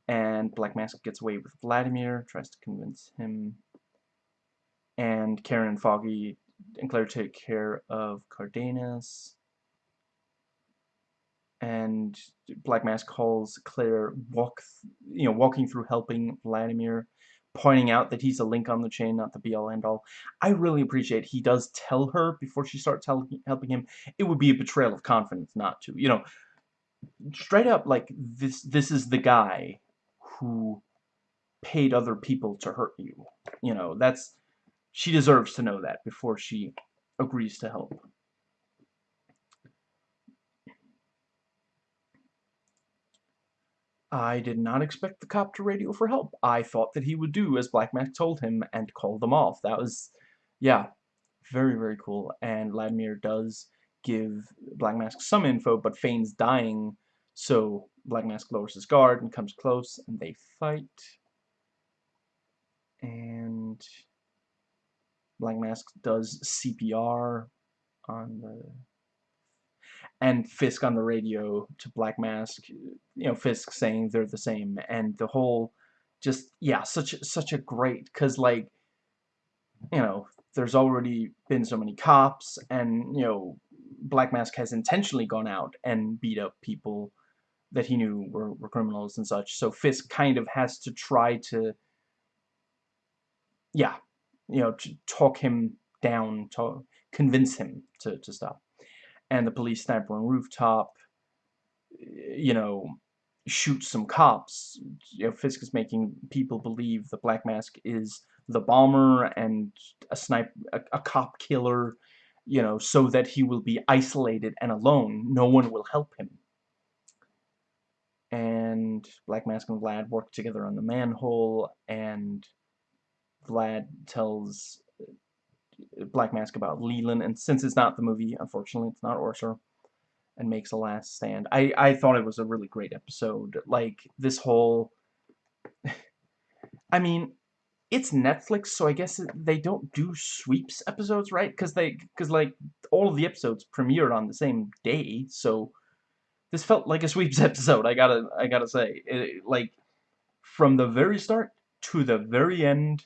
And Black Mask gets away with Vladimir, tries to convince him and Karen Foggy and Claire take care of Cardenas. And Black Mask calls Claire walk, you know, walking through helping Vladimir, pointing out that he's a link on the chain, not the be-all end-all. I really appreciate he does tell her before she starts helping him. It would be a betrayal of confidence not to. You know, straight up, like, this, this is the guy who paid other people to hurt you. You know, that's, she deserves to know that before she agrees to help. I did not expect the cop to radio for help. I thought that he would do as Black Mask told him and call them off. That was, yeah, very, very cool. And Vladimir does give Black Mask some info, but feigns dying, so Black Mask lowers his guard and comes close, and they fight. And Black Mask does CPR on the and Fisk on the radio to Black Mask, you know, Fisk saying they're the same, and the whole, just, yeah, such, such a great, because, like, you know, there's already been so many cops, and, you know, Black Mask has intentionally gone out and beat up people that he knew were, were criminals and such, so Fisk kind of has to try to, yeah, you know, to talk him down, to convince him to, to stop and the police sniper on rooftop, you know, shoots some cops. You know, Fisk is making people believe the Black Mask is the bomber and a sniper, a, a cop killer, you know, so that he will be isolated and alone. No one will help him. And Black Mask and Vlad work together on the manhole, and Vlad tells uh, Black Mask about Leland, and since it's not the movie, unfortunately, it's not Orser, and makes a last stand. I, I thought it was a really great episode. Like, this whole... I mean, it's Netflix, so I guess they don't do sweeps episodes, right? Because they, because like, all of the episodes premiered on the same day, so this felt like a sweeps episode. I gotta, I gotta say, it, like, from the very start to the very end,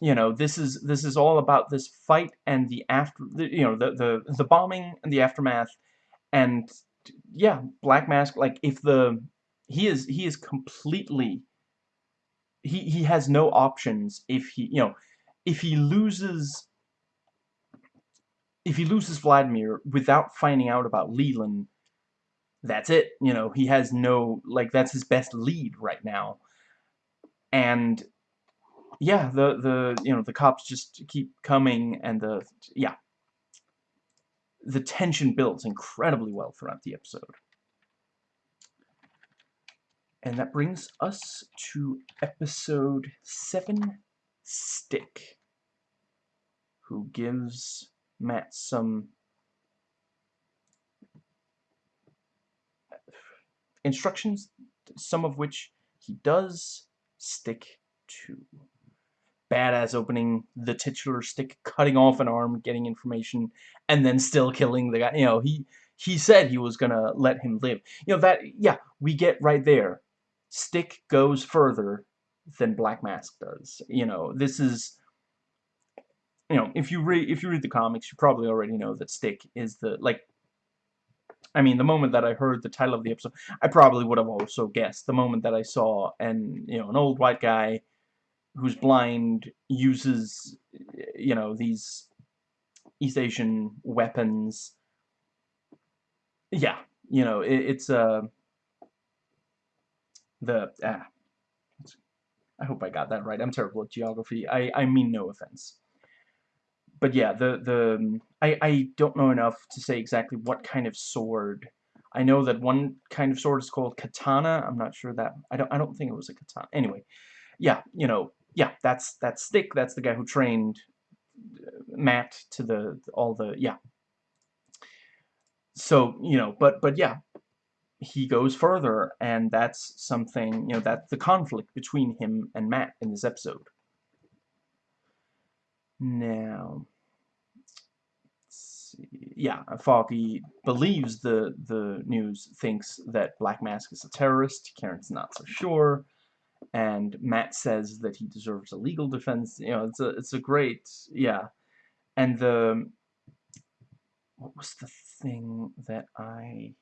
you know this is this is all about this fight and the after you know the the the bombing and the aftermath. And yeah black mask like if the he is he is completely he he has no options if he you know if he loses if he loses Vladimir without finding out about Leland that's it. You know he has no like that's his best lead right now. And yeah, the the you know the cops just keep coming, and the yeah, the tension builds incredibly well throughout the episode. And that brings us to episode 7, Stick, who gives Matt some instructions, some of which he does. Stick to badass opening, the titular stick cutting off an arm, getting information, and then still killing the guy. You know, he he said he was gonna let him live. You know, that, yeah, we get right there. Stick goes further than Black Mask does. You know, this is, you know, if you read, if you read the comics, you probably already know that Stick is the, like, I mean, the moment that I heard the title of the episode, I probably would have also guessed. The moment that I saw, and, you know, an old white guy who's blind uses, you know, these East Asian weapons. Yeah, you know, it, it's uh, the ah, I hope I got that right. I'm terrible at geography. I I mean no offense. But yeah, the the I I don't know enough to say exactly what kind of sword. I know that one kind of sword is called katana. I'm not sure that I don't I don't think it was a katana. Anyway, yeah, you know, yeah, that's that's Stick. That's the guy who trained uh, Matt to the all the yeah. So you know, but but yeah, he goes further, and that's something you know that's the conflict between him and Matt in this episode. Now, yeah, Foggy believes the the news, thinks that Black Mask is a terrorist. Karen's not so sure and Matt says that he deserves a legal defense. You know, it's a it's a great yeah, and the what was the thing that I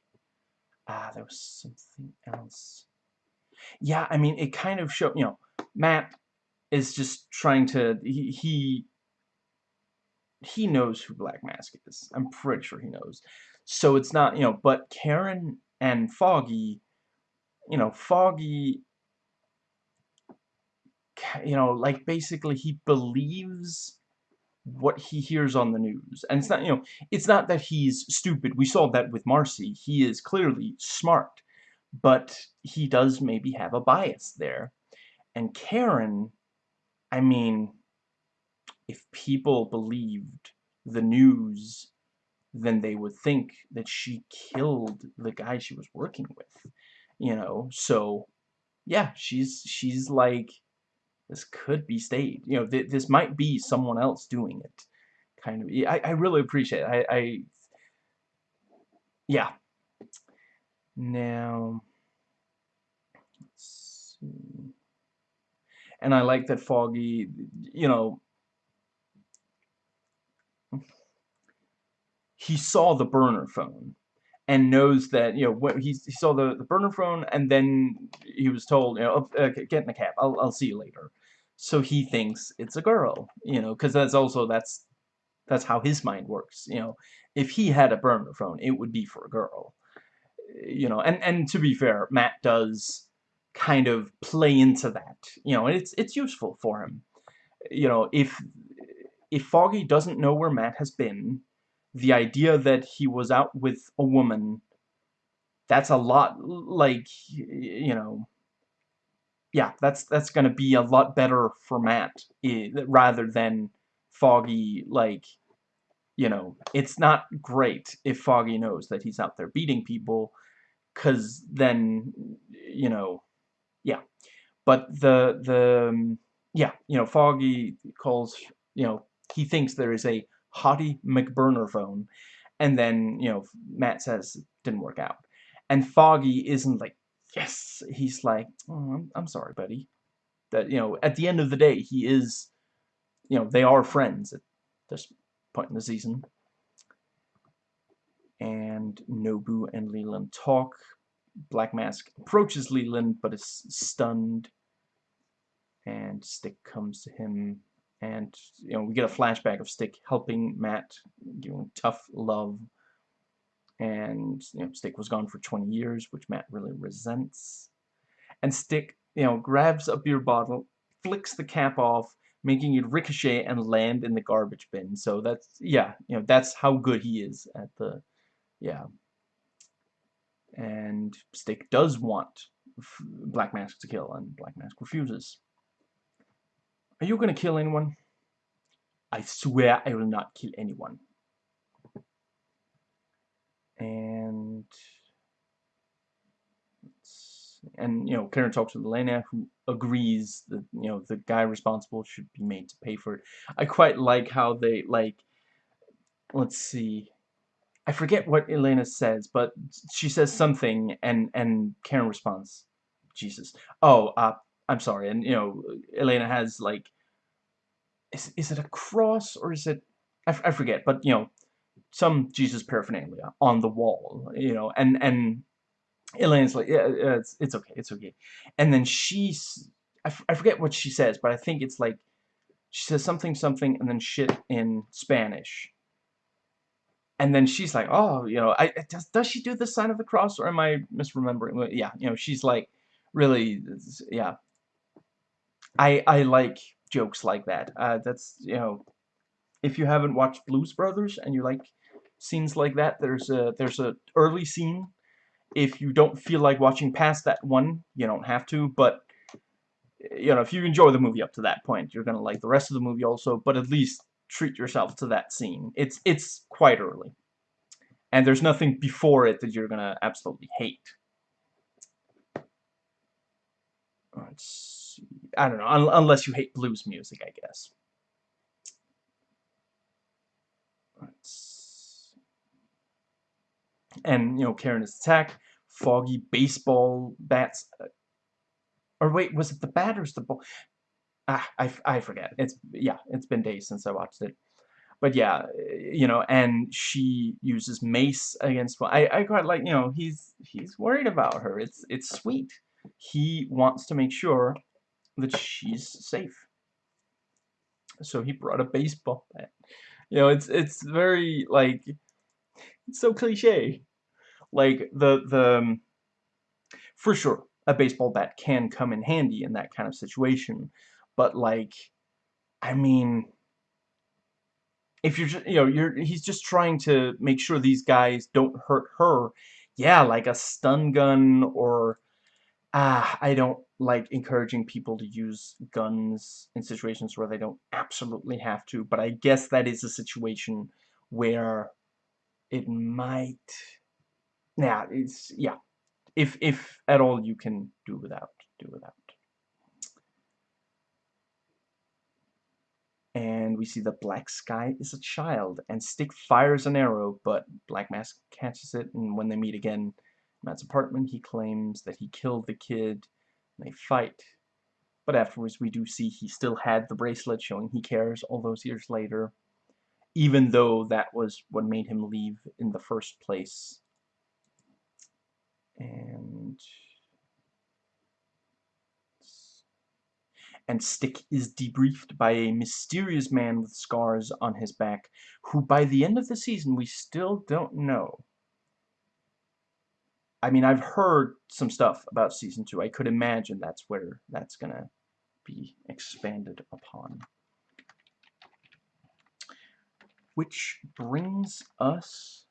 ah there was something else. Yeah, I mean it kind of showed you know Matt is just trying to he he he knows who Black Mask is. I'm pretty sure he knows. So it's not, you know, but Karen and Foggy, you know, Foggy, you know, like basically he believes what he hears on the news. And it's not, you know, it's not that he's stupid. We saw that with Marcy. He is clearly smart. But he does maybe have a bias there. And Karen, I mean, if people believed the news, then they would think that she killed the guy she was working with. You know, so yeah, she's she's like this could be staged. You know, th this might be someone else doing it. Kind of. I, I really appreciate it. I, I yeah. Now, let's see. And I like that Foggy, you know, he saw the burner phone and knows that you know what he, saw the, the burner phone and then he was told you know oh, uh, get in the cab. I'll, I'll see you later. So he thinks it's a girl you know because that's also that's that's how his mind works you know. If he had a burner phone it would be for a girl you know and and to be fair Matt does kind of play into that you know and it's it's useful for him. You know if if Foggy doesn't know where Matt has been the idea that he was out with a woman that's a lot like you know yeah that's that's gonna be a lot better for Matt rather than Foggy like you know it's not great if Foggy knows that he's out there beating people cuz then you know yeah. But the the yeah you know Foggy calls you know he thinks there is a Hottie McBurner phone. And then, you know, Matt says didn't work out. And Foggy isn't like, yes. He's like, oh, I'm, I'm sorry, buddy. That, you know, at the end of the day, he is, you know, they are friends at this point in the season. And Nobu and Leland talk. Black Mask approaches Leland, but is stunned. And Stick comes to him and you know we get a flashback of Stick helping Matt, giving tough love, and you know Stick was gone for 20 years, which Matt really resents. And Stick, you know, grabs a beer bottle, flicks the cap off, making it ricochet and land in the garbage bin. So that's yeah, you know that's how good he is at the yeah. And Stick does want Black Mask to kill, and Black Mask refuses. Are you gonna kill anyone? I swear I will not kill anyone. And and you know Karen talks with Elena who agrees that you know the guy responsible should be made to pay for it. I quite like how they like let's see I forget what Elena says but she says something and and Karen responds Jesus oh uh I'm sorry, and you know, Elena has like, is is it a cross or is it? I, I forget, but you know, some Jesus paraphernalia on the wall, you know, and and Elena's like, yeah, it's it's okay, it's okay, and then she's, I, I forget what she says, but I think it's like, she says something something and then shit in Spanish. And then she's like, oh, you know, I does does she do the sign of the cross or am I misremembering? Yeah, you know, she's like, really, yeah, I I like jokes like that. Uh, that's you know, if you haven't watched Blues Brothers and you like scenes like that, there's a there's a early scene. If you don't feel like watching past that one, you don't have to. But you know, if you enjoy the movie up to that point, you're gonna like the rest of the movie also. But at least treat yourself to that scene. It's it's quite early, and there's nothing before it that you're gonna absolutely hate. Let's I don't know, un unless you hate blues music, I guess. Let's... And, you know, Karen's attack, foggy baseball bats. Uh, or wait, was it the bat or the ball? Ah, I, I forget. It's, yeah, it's been days since I watched it. But yeah, you know, and she uses mace against, I, I quite like, you know, he's, he's worried about her. It's, it's sweet. He wants to make sure that she's safe. So he brought a baseball bat. You know, it's it's very like it's so cliche. Like, the, the, um, for sure, a baseball bat can come in handy in that kind of situation. But, like, I mean, if you're just, you know, you're, he's just trying to make sure these guys don't hurt her. Yeah, like a stun gun or, ah, I don't like encouraging people to use guns in situations where they don't absolutely have to, but I guess that is a situation where it might, yeah, it's, yeah, if, if at all you can do without, do without. and we see the Black Sky is a child, and Stick fires an arrow, but Black Mask catches it, and when they meet again in Matt's apartment, he claims that he killed the kid, they fight. But afterwards, we do see he still had the bracelet, showing he cares all those years later, even though that was what made him leave in the first place. And and Stick is debriefed by a mysterious man with scars on his back, who by the end of the season we still don't know. I mean, I've heard some stuff about Season 2. I could imagine that's where that's going to be expanded upon. Which brings us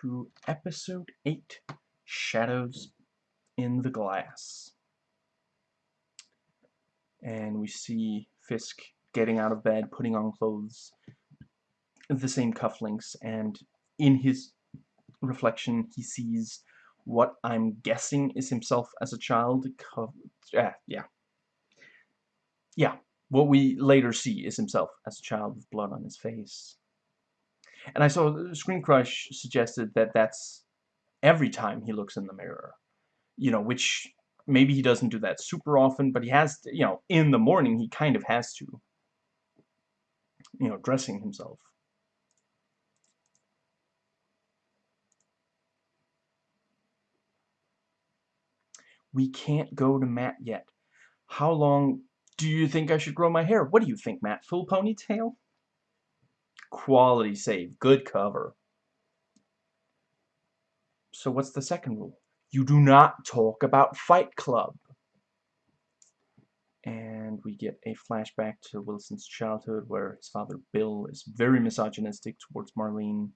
to Episode 8, Shadows in the Glass and we see Fisk getting out of bed, putting on clothes, the same cufflinks, and in his reflection he sees what I'm guessing is himself as a child. Yeah, yeah. What we later see is himself as a child with blood on his face. And I saw ScreenCrush suggested that that's every time he looks in the mirror. You know, which maybe he doesn't do that super often, but he has to, you know, in the morning he kind of has to. You know, dressing himself. We can't go to Matt yet. How long do you think I should grow my hair? What do you think, Matt? Full ponytail? Quality save. Good cover. So what's the second rule? You do not talk about Fight Club. And we get a flashback to Wilson's childhood where his father Bill is very misogynistic towards Marlene,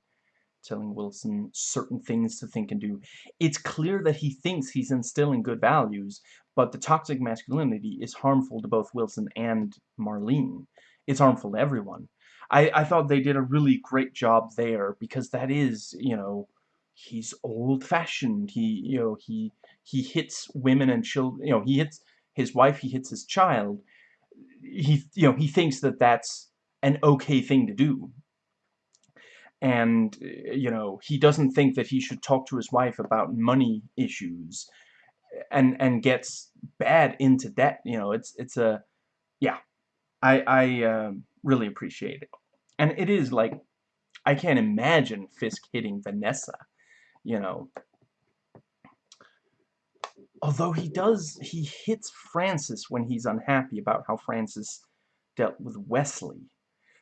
telling Wilson certain things to think and do. It's clear that he thinks he's instilling good values, but the toxic masculinity is harmful to both Wilson and Marlene. It's harmful to everyone. I, I thought they did a really great job there because that is, you know, he's old-fashioned. He, you know, he he hits women and children. You know, he hits his wife. He hits his child. He, you know, he thinks that that's an okay thing to do. And you know, he doesn't think that he should talk to his wife about money issues, and and gets bad into debt. You know, it's it's a, yeah, I I uh, really appreciate it, and it is like I can't imagine Fisk hitting Vanessa you know. Although he does, he hits Francis when he's unhappy about how Francis dealt with Wesley.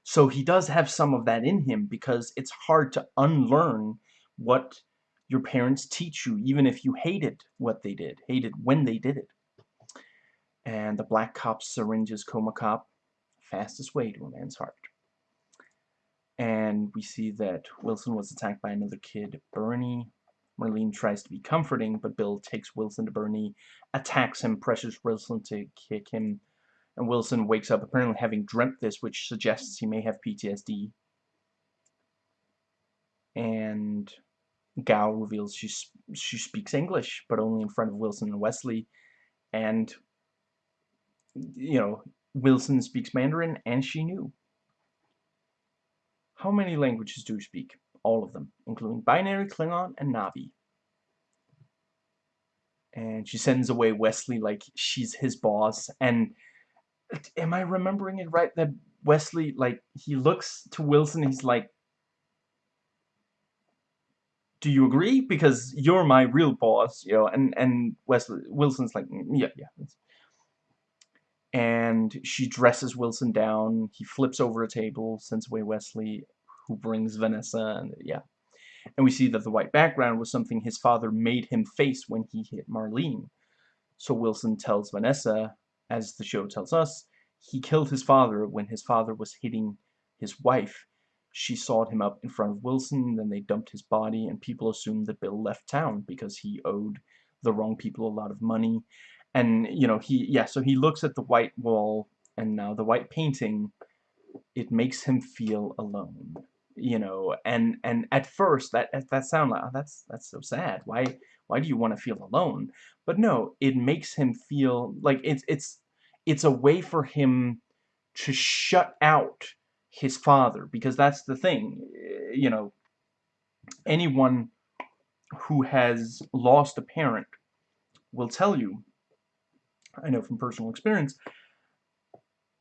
So he does have some of that in him because it's hard to unlearn what your parents teach you, even if you hated what they did, hated when they did it. And the black cop syringes Coma Cop, fastest way to a man's heart. And we see that Wilson was attacked by another kid, Bernie, Marlene tries to be comforting, but Bill takes Wilson to Bernie, attacks him, pressures Wilson to kick him, and Wilson wakes up apparently having dreamt this, which suggests he may have PTSD. And Gao reveals she, she speaks English, but only in front of Wilson and Wesley. And, you know, Wilson speaks Mandarin, and she knew. How many languages do you speak? all of them, including Binary, Klingon, and Na'vi. And she sends away Wesley like she's his boss. And am I remembering it right that Wesley, like, he looks to Wilson, he's like, do you agree? Because you're my real boss, you know, and, and Wesley, Wilson's like, mm, yeah, yeah. And she dresses Wilson down, he flips over a table, sends away Wesley, who brings Vanessa, and yeah. And we see that the white background was something his father made him face when he hit Marlene. So Wilson tells Vanessa, as the show tells us, he killed his father when his father was hitting his wife. She sawed him up in front of Wilson, then they dumped his body, and people assumed that Bill left town because he owed the wrong people a lot of money. And, you know, he, yeah, so he looks at the white wall and now the white painting, it makes him feel alone, you know, and, and at first that, that sound like, oh, that's, that's so sad. Why, why do you want to feel alone? But no, it makes him feel like it's, it's, it's a way for him to shut out his father because that's the thing, eh, you know, anyone who has lost a parent will tell you, I know from personal experience,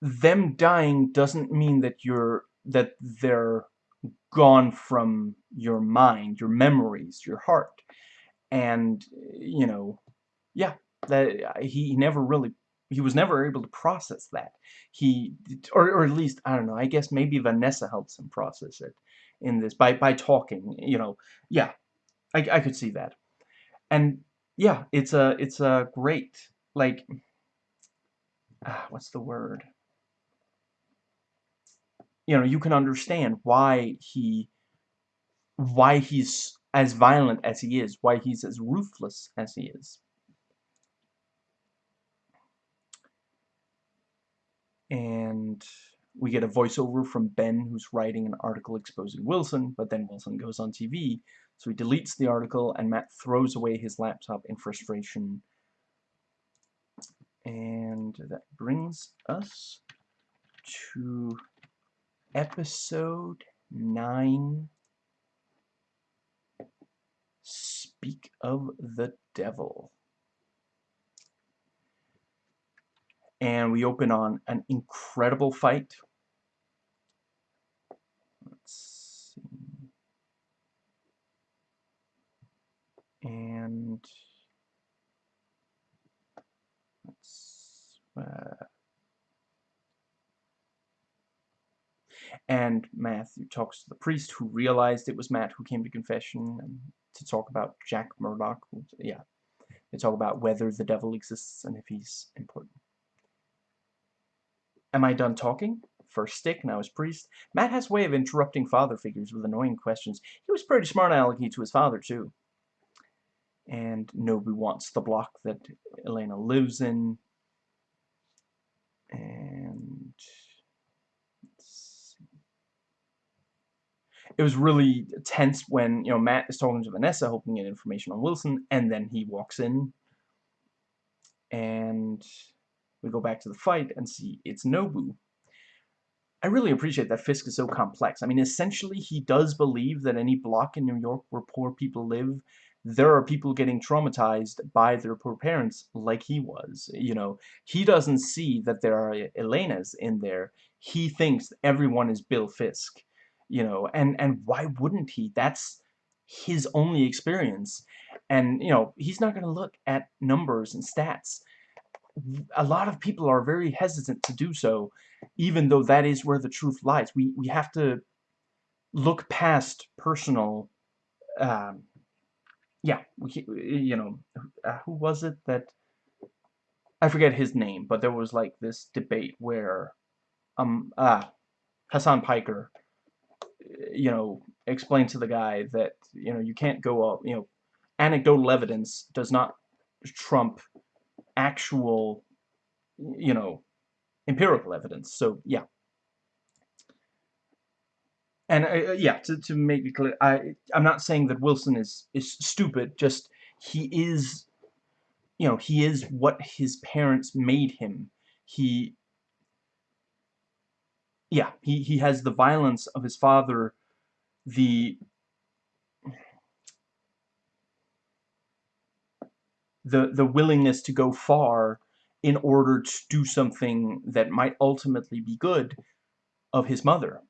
them dying doesn't mean that you're that they're gone from your mind, your memories, your heart. And you know, yeah, that he never really he was never able to process that. He or or at least I don't know, I guess maybe Vanessa helps him process it in this by by talking, you know. Yeah. I I could see that. And yeah, it's a it's a great like ah, what's the word? You know, you can understand why he why he's as violent as he is, why he's as ruthless as he is. And we get a voiceover from Ben who's writing an article exposing Wilson, but then Wilson goes on TV, so he deletes the article and Matt throws away his laptop in frustration. And that brings us to episode 9 Speak of the Devil. And we open on an incredible fight. Let's see. And let's uh, and Matthew talks to the priest who realized it was Matt who came to confession and to talk about Jack Murdock. Yeah, they talk about whether the devil exists and if he's important. Am I done talking? First stick, now as priest. Matt has a way of interrupting father figures with annoying questions. He was pretty smart alecky to his father, too. And Nobu wants the block that Elena lives in. And it was really tense when, you know, Matt is talking to Vanessa, hoping to get information on Wilson, and then he walks in, and we go back to the fight and see it's Nobu. I really appreciate that Fisk is so complex. I mean, essentially, he does believe that any block in New York where poor people live, there are people getting traumatized by their poor parents like he was. You know, he doesn't see that there are Elenas in there. He thinks everyone is Bill Fisk you know, and, and why wouldn't he? That's his only experience. And, you know, he's not going to look at numbers and stats. A lot of people are very hesitant to do so, even though that is where the truth lies. We, we have to look past personal, um, yeah, we, you know, uh, who was it that, I forget his name, but there was like this debate where, um, ah, Hasan Piker you know, explain to the guy that, you know, you can't go up, you know, anecdotal evidence does not trump actual, you know, empirical evidence. So, yeah. And, uh, uh, yeah, to, to make it clear, I, I'm not saying that Wilson is, is stupid, just he is, you know, he is what his parents made him. He yeah, he, he has the violence of his father, the the the willingness to go far in order to do something that might ultimately be good of his mother.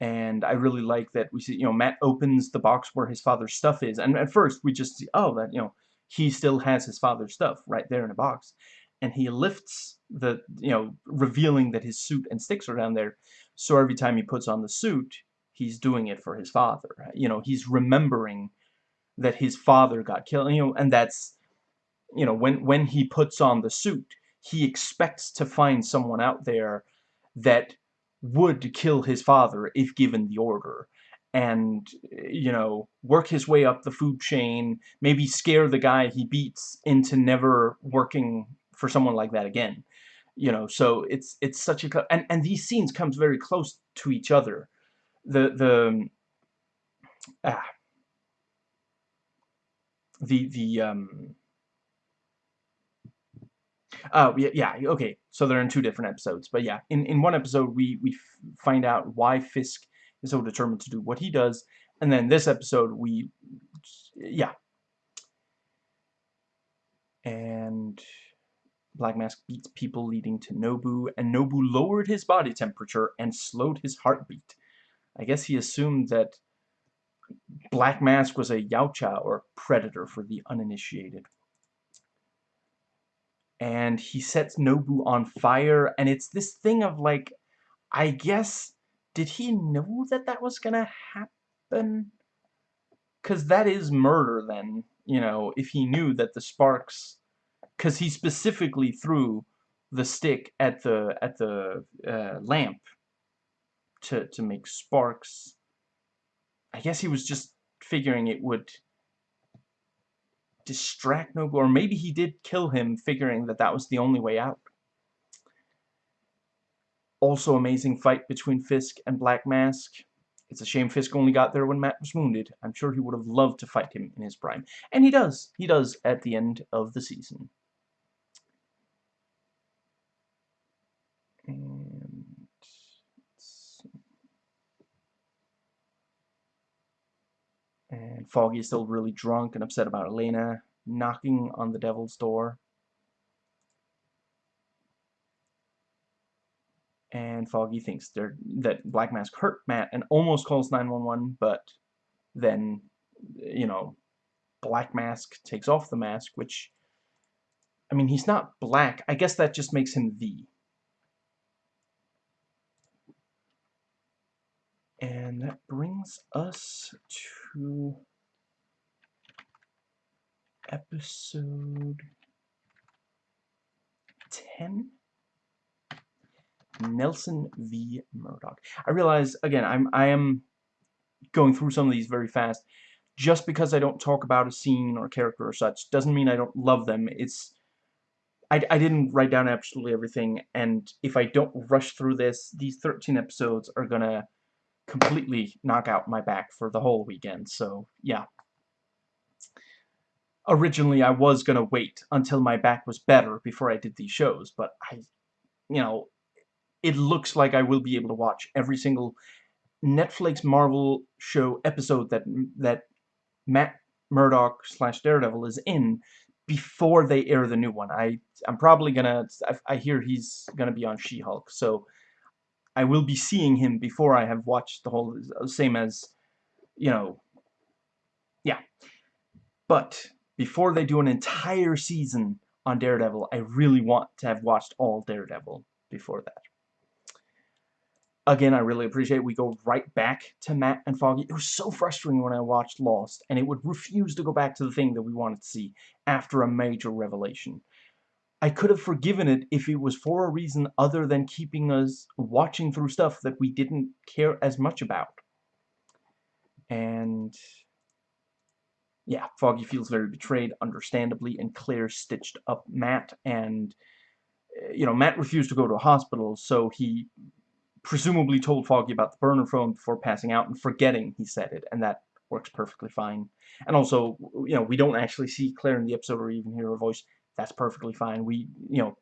And I really like that we see, you know, Matt opens the box where his father's stuff is. And at first we just see, oh, that, you know, he still has his father's stuff right there in a box. And he lifts the, you know, revealing that his suit and sticks are down there. So every time he puts on the suit, he's doing it for his father. You know, he's remembering that his father got killed, you know, and that's, you know, when, when he puts on the suit, he expects to find someone out there that would kill his father if given the order and you know work his way up the food chain maybe scare the guy he beats into never working for someone like that again you know so it's it's such a and and these scenes comes very close to each other the the ah the the um Oh, yeah, yeah, okay. So they're in two different episodes. But yeah, in, in one episode, we, we find out why Fisk is so determined to do what he does. And then this episode, we, yeah. And Black Mask beats people leading to Nobu, and Nobu lowered his body temperature and slowed his heartbeat. I guess he assumed that Black Mask was a Yautja, or predator for the uninitiated and he sets Nobu on fire, and it's this thing of like, I guess, did he know that that was gonna happen? Because that is murder then, you know, if he knew that the sparks, because he specifically threw the stick at the at the uh, lamp to to make sparks. I guess he was just figuring it would distract Nobu, or maybe he did kill him figuring that that was the only way out. Also amazing fight between Fisk and Black Mask. It's a shame Fisk only got there when Matt was wounded. I'm sure he would have loved to fight him in his prime. And he does. He does at the end of the season. And And Foggy is still really drunk and upset about Elena knocking on the devil's door. And Foggy thinks that Black Mask hurt Matt and almost calls 911, but then, you know, Black Mask takes off the mask, which, I mean, he's not black. I guess that just makes him V. And that brings us to episode 10 Nelson v. Murdock. I realize again I'm I am going through some of these very fast. Just because I don't talk about a scene or character or such doesn't mean I don't love them. It's I, I didn't write down absolutely everything, and if I don't rush through this, these 13 episodes are gonna completely knock out my back for the whole weekend. So, yeah. Originally, I was going to wait until my back was better before I did these shows, but I, you know, it looks like I will be able to watch every single Netflix Marvel show episode that that Matt Murdock slash Daredevil is in before they air the new one. I I'm probably gonna I, I hear he's gonna be on She-Hulk, so I will be seeing him before I have watched the whole, same as, you know, yeah. But before they do an entire season on Daredevil, I really want to have watched all Daredevil before that. Again, I really appreciate we go right back to Matt and Foggy. It was so frustrating when I watched Lost, and it would refuse to go back to the thing that we wanted to see after a major revelation. I could have forgiven it if it was for a reason other than keeping us watching through stuff that we didn't care as much about. And yeah, Foggy feels very betrayed, understandably, and Claire stitched up Matt, and, eh, you know, Matt refused to go to a hospital, so he presumably told Foggy about the burner phone before passing out and forgetting he said it, and that works perfectly fine. And also, you know, we don't actually see Claire in the episode or even hear her voice that's perfectly fine. We, you know,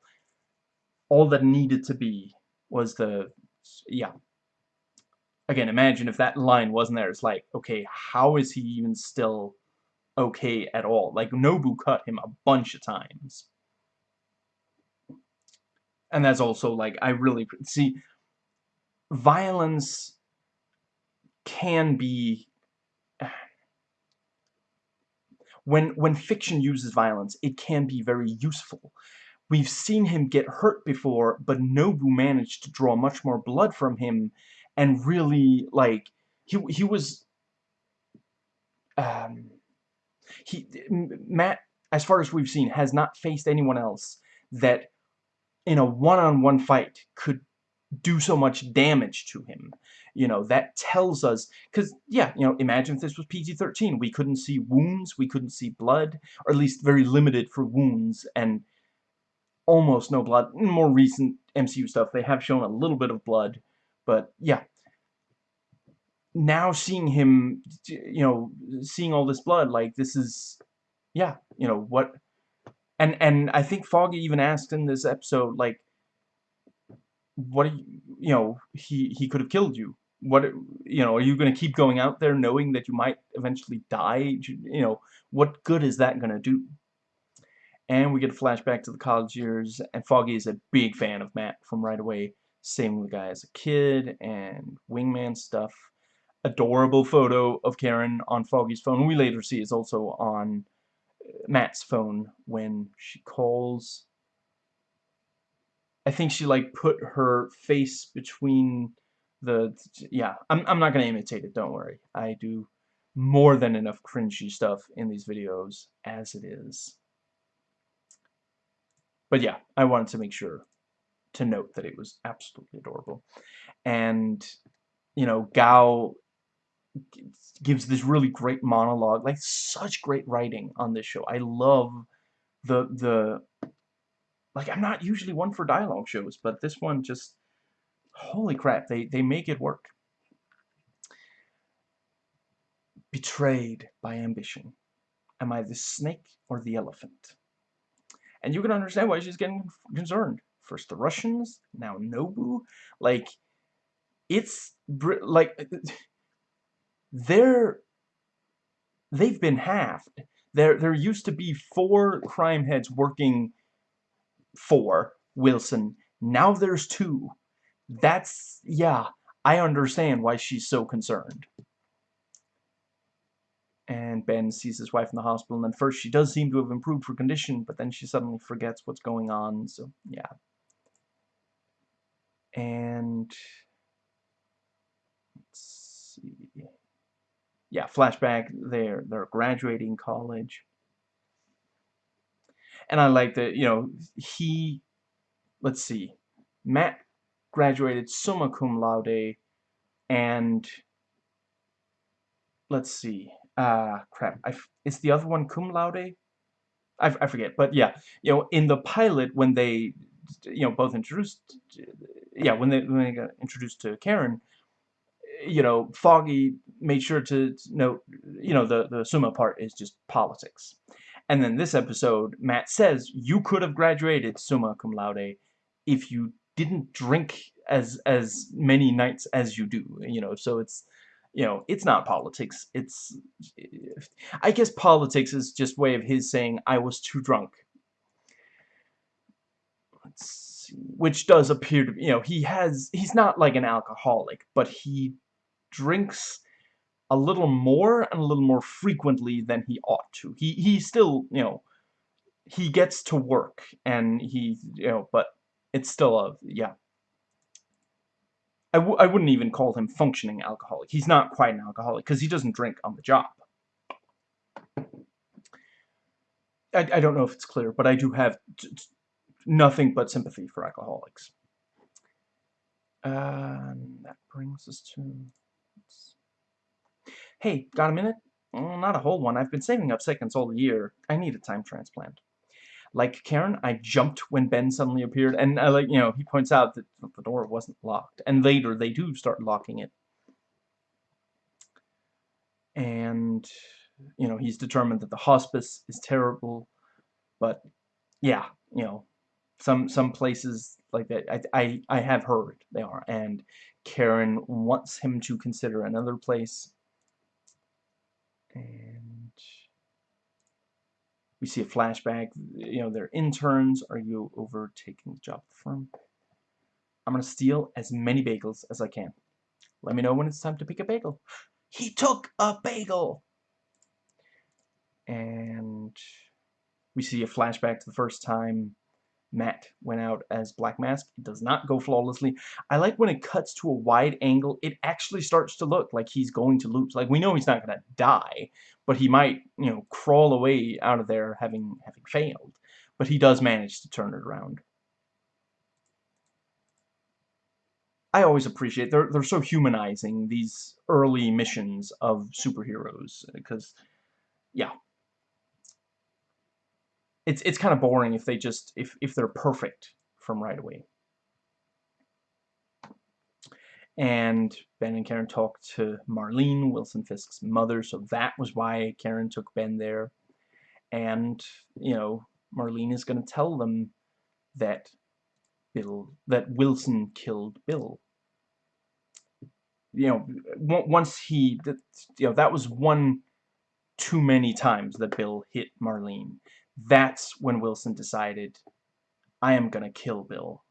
all that needed to be was the, yeah. Again, imagine if that line wasn't there. It's like, okay, how is he even still okay at all? Like, Nobu cut him a bunch of times. And that's also, like, I really, see, violence can be when when fiction uses violence, it can be very useful. we've seen him get hurt before, but Nobu managed to draw much more blood from him and really, like, he, he was, um, he, Matt, as far as we've seen, has not faced anyone else that in a one-on-one -on -one fight could do so much damage to him. You know, that tells us, because, yeah, you know, imagine if this was PG-13. We couldn't see wounds, we couldn't see blood, or at least very limited for wounds, and almost no blood. In more recent MCU stuff, they have shown a little bit of blood, but, yeah. Now seeing him, you know, seeing all this blood, like, this is, yeah, you know, what... And, and I think Foggy even asked in this episode, like, what you, you know, he, he could have killed you. What, you know, are you going to keep going out there knowing that you might eventually die? You know, what good is that going to do? And we get a flashback to the college years, and Foggy is a big fan of Matt from right away. With the guy as a kid, and wingman stuff. Adorable photo of Karen on Foggy's phone. We later see is also on uh, Matt's phone when she calls I think she like put her face between the yeah I'm, I'm not gonna imitate it don't worry. I do more than enough cringy stuff in these videos as it is. But yeah I wanted to make sure to note that it was absolutely adorable. And you know Gao gives this really great monologue like such great writing on this show. I love the the like, I'm not usually one for dialogue shows, but this one just, holy crap, they, they make it work. Betrayed by ambition. Am I the snake or the elephant? And you can understand why she's getting concerned. First the Russians, now Nobu. Like, it's, like, they're, they've been halved. There, there used to be four crime heads working four, Wilson. Now there's two. That's, yeah, I understand why she's so concerned. And Ben sees his wife in the hospital, and then first she does seem to have improved her condition, but then she suddenly forgets what's going on, so, yeah. And, let's see, yeah, flashback, they're, they're graduating college and I like that, you know, he, let's see, Matt graduated summa cum laude, and, let's see, uh, crap, I, is the other one cum laude? I, I forget, but yeah, you know, in the pilot, when they, you know, both introduced, yeah, when they, when they got introduced to Karen, you know, Foggy made sure to note, you know, the, the summa part is just politics. And then this episode, Matt says, you could have graduated summa cum laude if you didn't drink as as many nights as you do, you know, so it's, you know, it's not politics, it's, I guess politics is just way of his saying, I was too drunk. See, which does appear to, you know, he has, he's not like an alcoholic, but he drinks a little more and a little more frequently than he ought to. He he still, you know, he gets to work and he, you know, but it's still a, yeah. I w I wouldn't even call him functioning alcoholic. He's not quite an alcoholic because he doesn't drink on the job. I, I don't know if it's clear, but I do have nothing but sympathy for alcoholics. And that brings us to... Hey, got a minute? Mm, not a whole one. I've been saving up seconds all year. I need a time transplant. Like Karen, I jumped when Ben suddenly appeared, and I like, you know, he points out that the door wasn't locked. And later, they do start locking it. And, you know, he's determined that the hospice is terrible. But, yeah, you know, some some places like that, I, I, I have heard they are. And Karen wants him to consider another place and we see a flashback. You know, they're interns. Are you overtaking the job firm? I'm going to steal as many bagels as I can. Let me know when it's time to pick a bagel. He took a bagel! And we see a flashback to the first time Matt went out as Black Mask. It does not go flawlessly. I like when it cuts to a wide angle, it actually starts to look like he's going to lose. Like, we know he's not going to die, but he might, you know, crawl away out of there having, having failed. But he does manage to turn it around. I always appreciate, they're, they're so humanizing, these early missions of superheroes, because, yeah, it's it's kind of boring if they just if if they're perfect from right away. And Ben and Karen talked to Marlene, Wilson Fisk's mother, so that was why Karen took Ben there. And, you know, Marlene is going to tell them that Bill, that Wilson killed Bill. You know, once he, you know, that was one too many times that Bill hit Marlene that's when Wilson decided, I am going to kill Bill.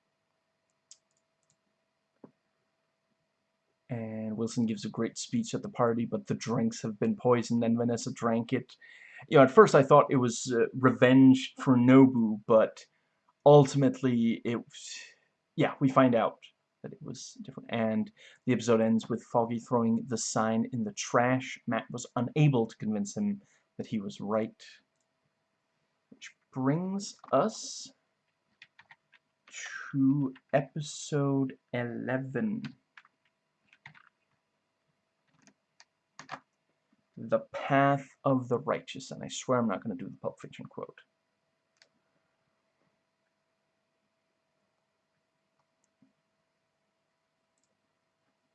And Wilson gives a great speech at the party, but the drinks have been poisoned and Vanessa drank it. You know, at first I thought it was uh, revenge for Nobu, but ultimately it yeah, we find out that it was different. And the episode ends with Foggy throwing the sign in the trash. Matt was unable to convince him that he was right brings us to episode 11. The Path of the Righteous. And I swear I'm not going to do the Pulp Fiction quote.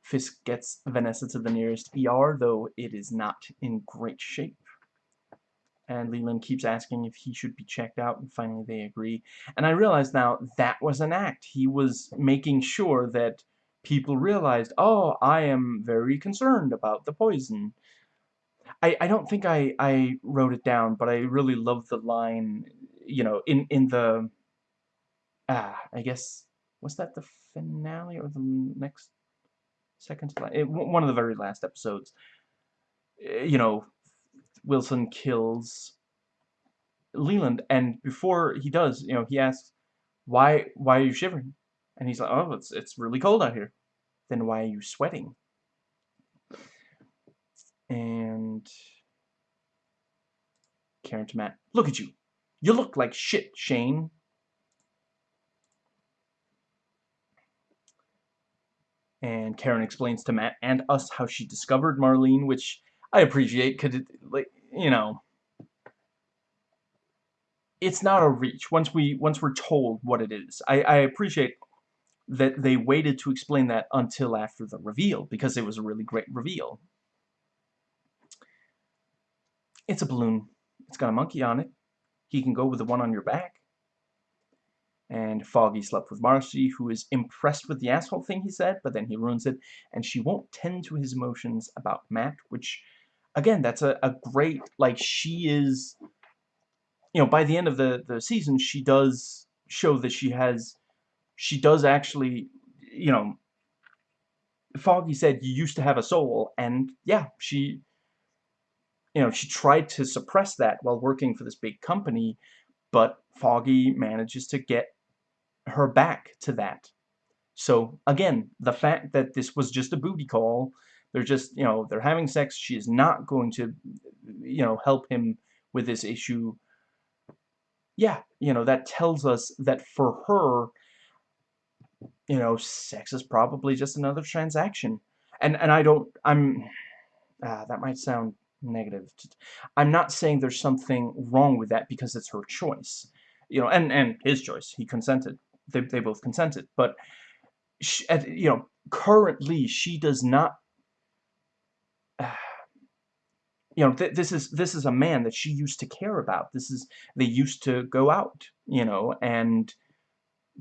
Fisk gets Vanessa to the nearest ER, though it is not in great shape and Leland keeps asking if he should be checked out, and finally they agree. And I realize now that was an act. He was making sure that people realized, oh, I am very concerned about the poison. I, I don't think I, I wrote it down, but I really love the line, you know, in, in the, ah, I guess, was that the finale or the next, second it, one of the very last episodes, eh, you know, Wilson kills Leland, and before he does, you know, he asks, "Why? Why are you shivering?" And he's like, "Oh, it's it's really cold out here." Then why are you sweating? And Karen to Matt, "Look at you! You look like shit, Shane." And Karen explains to Matt and us how she discovered Marlene, which I appreciate because it like you know it's not a reach once we once we're told what it is. I, I appreciate that they waited to explain that until after the reveal because it was a really great reveal. It's a balloon. It's got a monkey on it. He can go with the one on your back. And Foggy slept with Marci, who is impressed with the asshole thing he said, but then he ruins it, and she won't tend to his emotions about Matt, which again, that's a, a great, like, she is, you know, by the end of the, the season, she does show that she has, she does actually, you know, Foggy said you used to have a soul, and yeah, she, you know, she tried to suppress that while working for this big company, but Foggy manages to get her back to that. So, again, the fact that this was just a booty call they're just, you know, they're having sex. She is not going to, you know, help him with this issue. Yeah, you know, that tells us that for her, you know, sex is probably just another transaction. And and I don't, I'm, ah, that might sound negative. I'm not saying there's something wrong with that because it's her choice. You know, and, and his choice. He consented. They, they both consented. But, she, you know, currently she does not you know, th this is this is a man that she used to care about. This is they used to go out, you know, and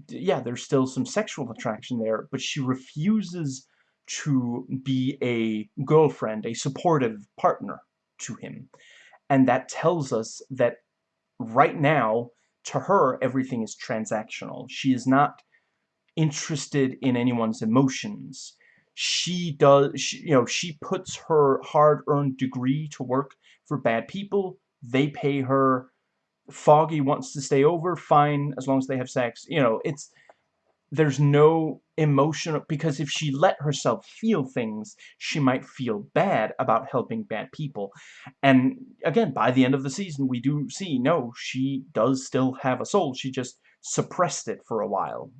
yeah, there's still some sexual attraction there, but she refuses to be a girlfriend, a supportive partner to him. And that tells us that right now, to her, everything is transactional. She is not interested in anyone's emotions she does, she, you know, she puts her hard-earned degree to work for bad people. They pay her Foggy wants to stay over, fine, as long as they have sex. You know, it's there's no emotional because if she let herself feel things she might feel bad about helping bad people and again by the end of the season we do see no she does still have a soul she just suppressed it for a while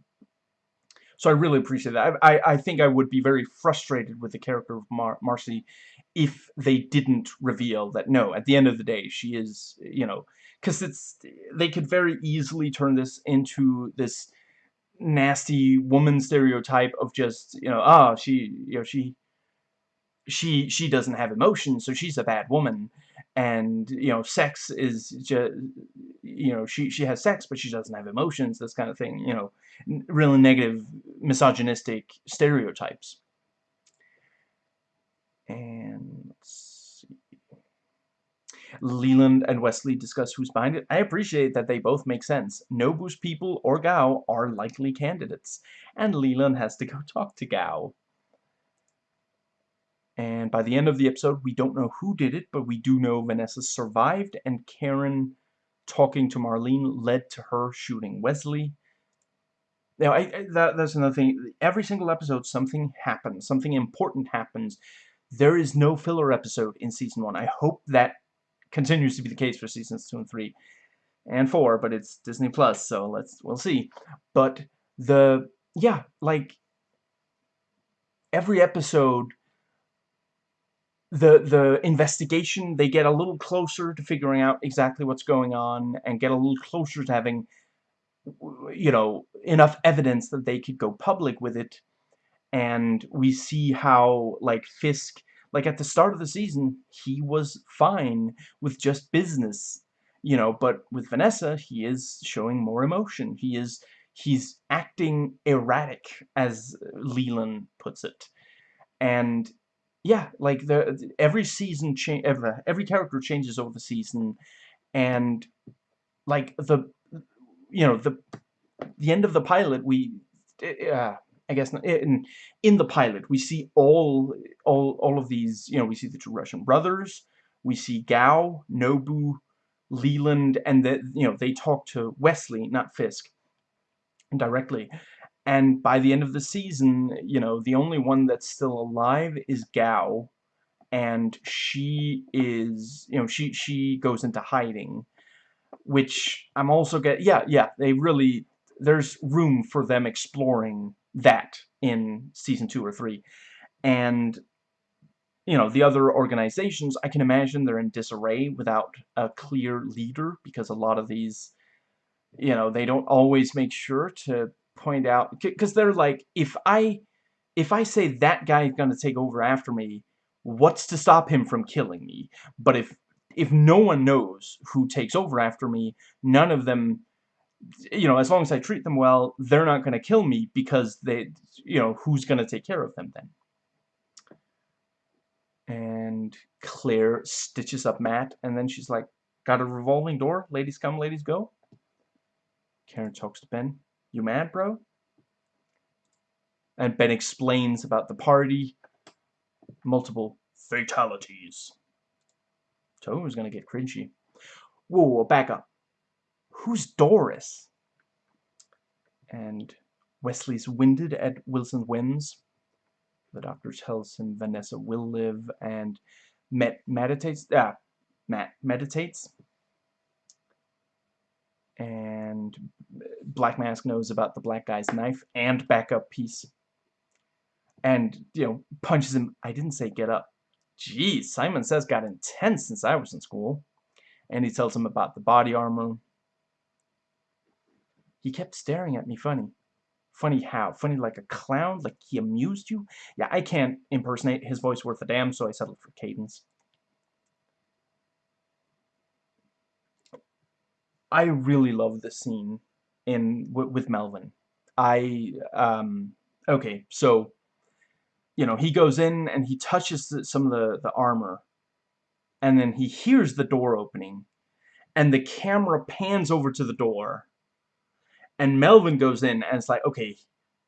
so I really appreciate that. I, I, I think I would be very frustrated with the character of Mar Marci if they didn't reveal that no at the end of the day she is you know because it's they could very easily turn this into this nasty woman stereotype of just you know ah oh, she you know she she she doesn't have emotions so she's a bad woman and you know sex is just you know she she has sex but she doesn't have emotions this kind of thing you know really negative misogynistic stereotypes and let's see. Leland and Wesley discuss who's behind it. I appreciate that they both make sense. Nobu's people or Gao are likely candidates, and Leland has to go talk to Gao. And by the end of the episode, we don't know who did it, but we do know Vanessa survived, and Karen talking to Marlene led to her shooting Wesley. Now, I, I, that, that's another thing. Every single episode, something happens. Something important happens. There is no filler episode in Season 1. I hope that continues to be the case for seasons two and three and four, but it's Disney Plus, so let's we'll see. But the yeah, like every episode the the investigation they get a little closer to figuring out exactly what's going on and get a little closer to having you know enough evidence that they could go public with it and we see how like Fisk like at the start of the season, he was fine with just business, you know, but with Vanessa, he is showing more emotion. He is, he's acting erratic, as Leland puts it. And yeah, like the every season change every, every character changes over the season and like the you know the the end of the pilot we uh, I guess in in the pilot we see all all all of these you know we see the two Russian brothers we see Gao Nobu Leland and that you know they talk to Wesley not Fisk directly and by the end of the season you know the only one that's still alive is Gao and she is you know she she goes into hiding which I'm also get yeah yeah they really there's room for them exploring that in season two or three. And, you know, the other organizations, I can imagine they're in disarray without a clear leader because a lot of these, you know, they don't always make sure to point out, because they're like, if I, if I say that guy is going to take over after me, what's to stop him from killing me? But if, if no one knows who takes over after me, none of them you know, as long as I treat them well, they're not going to kill me because they, you know, who's going to take care of them then? And Claire stitches up Matt, and then she's like, got a revolving door? Ladies come, ladies go? Karen talks to Ben. You mad, bro? And Ben explains about the party. Multiple fatalities. So was gonna get cringy. Whoa, back up who's Doris? And Wesley's winded at Wilson wins. The doctor tells him Vanessa will live and Matt meditates ah Matt meditates. And Black Mask knows about the black guy's knife and backup piece. And, you know, punches him. I didn't say get up. Geez, Simon says got intense since I was in school. And he tells him about the body armor, he kept staring at me funny. Funny how? Funny like a clown? Like he amused you? Yeah, I can't impersonate his voice worth a damn, so I settled for Cadence. I really love this scene in with Melvin. I, um, okay, so, you know, he goes in and he touches the, some of the, the armor, and then he hears the door opening, and the camera pans over to the door, and Melvin goes in and it's like, okay,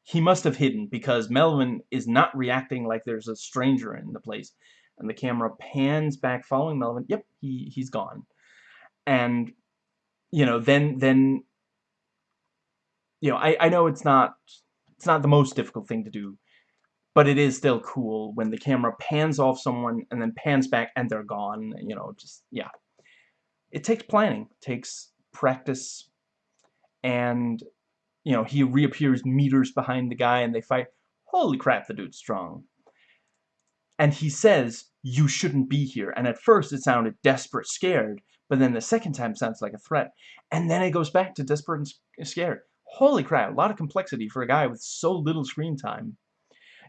he must have hidden because Melvin is not reacting like there's a stranger in the place. And the camera pans back following Melvin. Yep, he, he's gone. And you know, then, then, you know, I, I know it's not, it's not the most difficult thing to do, but it is still cool when the camera pans off someone and then pans back and they're gone, you know, just, yeah. It takes planning, it takes practice, and, you know, he reappears meters behind the guy and they fight. Holy crap, the dude's strong. And he says, you shouldn't be here. And at first it sounded desperate, scared, but then the second time sounds like a threat. And then it goes back to desperate and scared. Holy crap, a lot of complexity for a guy with so little screen time.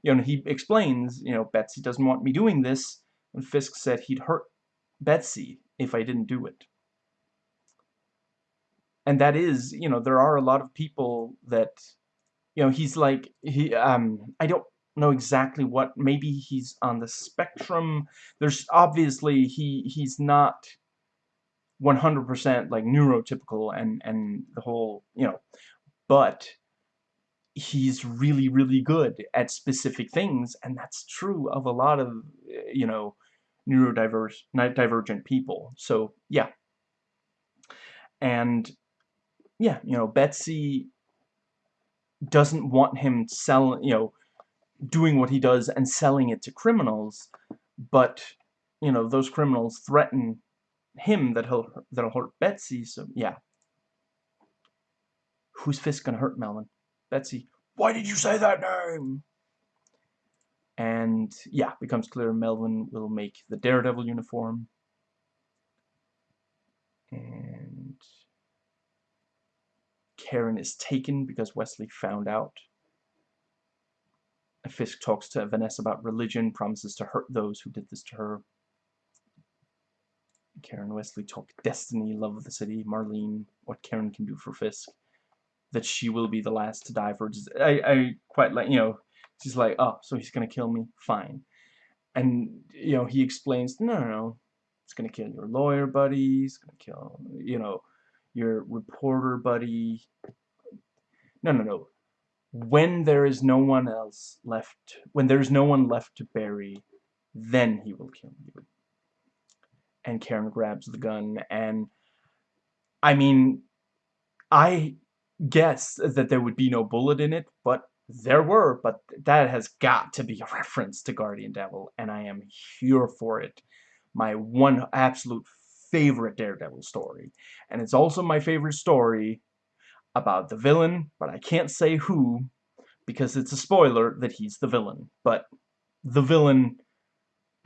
You know, he explains, you know, Betsy doesn't want me doing this, and Fisk said he'd hurt Betsy if I didn't do it. And that is, you know, there are a lot of people that, you know, he's like, he, um, I don't know exactly what, maybe he's on the spectrum. There's obviously, he, he's not 100% like neurotypical and, and the whole, you know, but he's really, really good at specific things, and that's true of a lot of, you know, neurodiverse, divergent people. So, yeah. And, yeah, you know, Betsy doesn't want him selling, you know, doing what he does and selling it to criminals, but, you know, those criminals threaten him that he'll, that'll hurt Betsy, so, yeah. Whose Fisk gonna hurt, Melvin? Betsy, why did you say that name? And yeah, becomes clear Melvin will make the Daredevil uniform. And Karen is taken because Wesley found out. Fisk talks to Vanessa about religion, promises to hurt those who did this to her. Karen Wesley talk destiny, love of the city, Marlene, what Karen can do for Fisk that she will be the last to die for Just, I, I quite like, you know, she's like, oh, so he's going to kill me? Fine. And, you know, he explains, no, no, no, it's going to kill your lawyer buddy, it's to kill, you know, your reporter buddy. No, no, no. When there is no one else left, when there's no one left to bury, then he will kill you. And Karen grabs the gun, and, I mean, I guess that there would be no bullet in it, but there were, but that has got to be a reference to Guardian Devil, and I am here for it. My one absolute favorite Daredevil story. And it's also my favorite story about the villain, but I can't say who, because it's a spoiler that he's the villain. But the villain,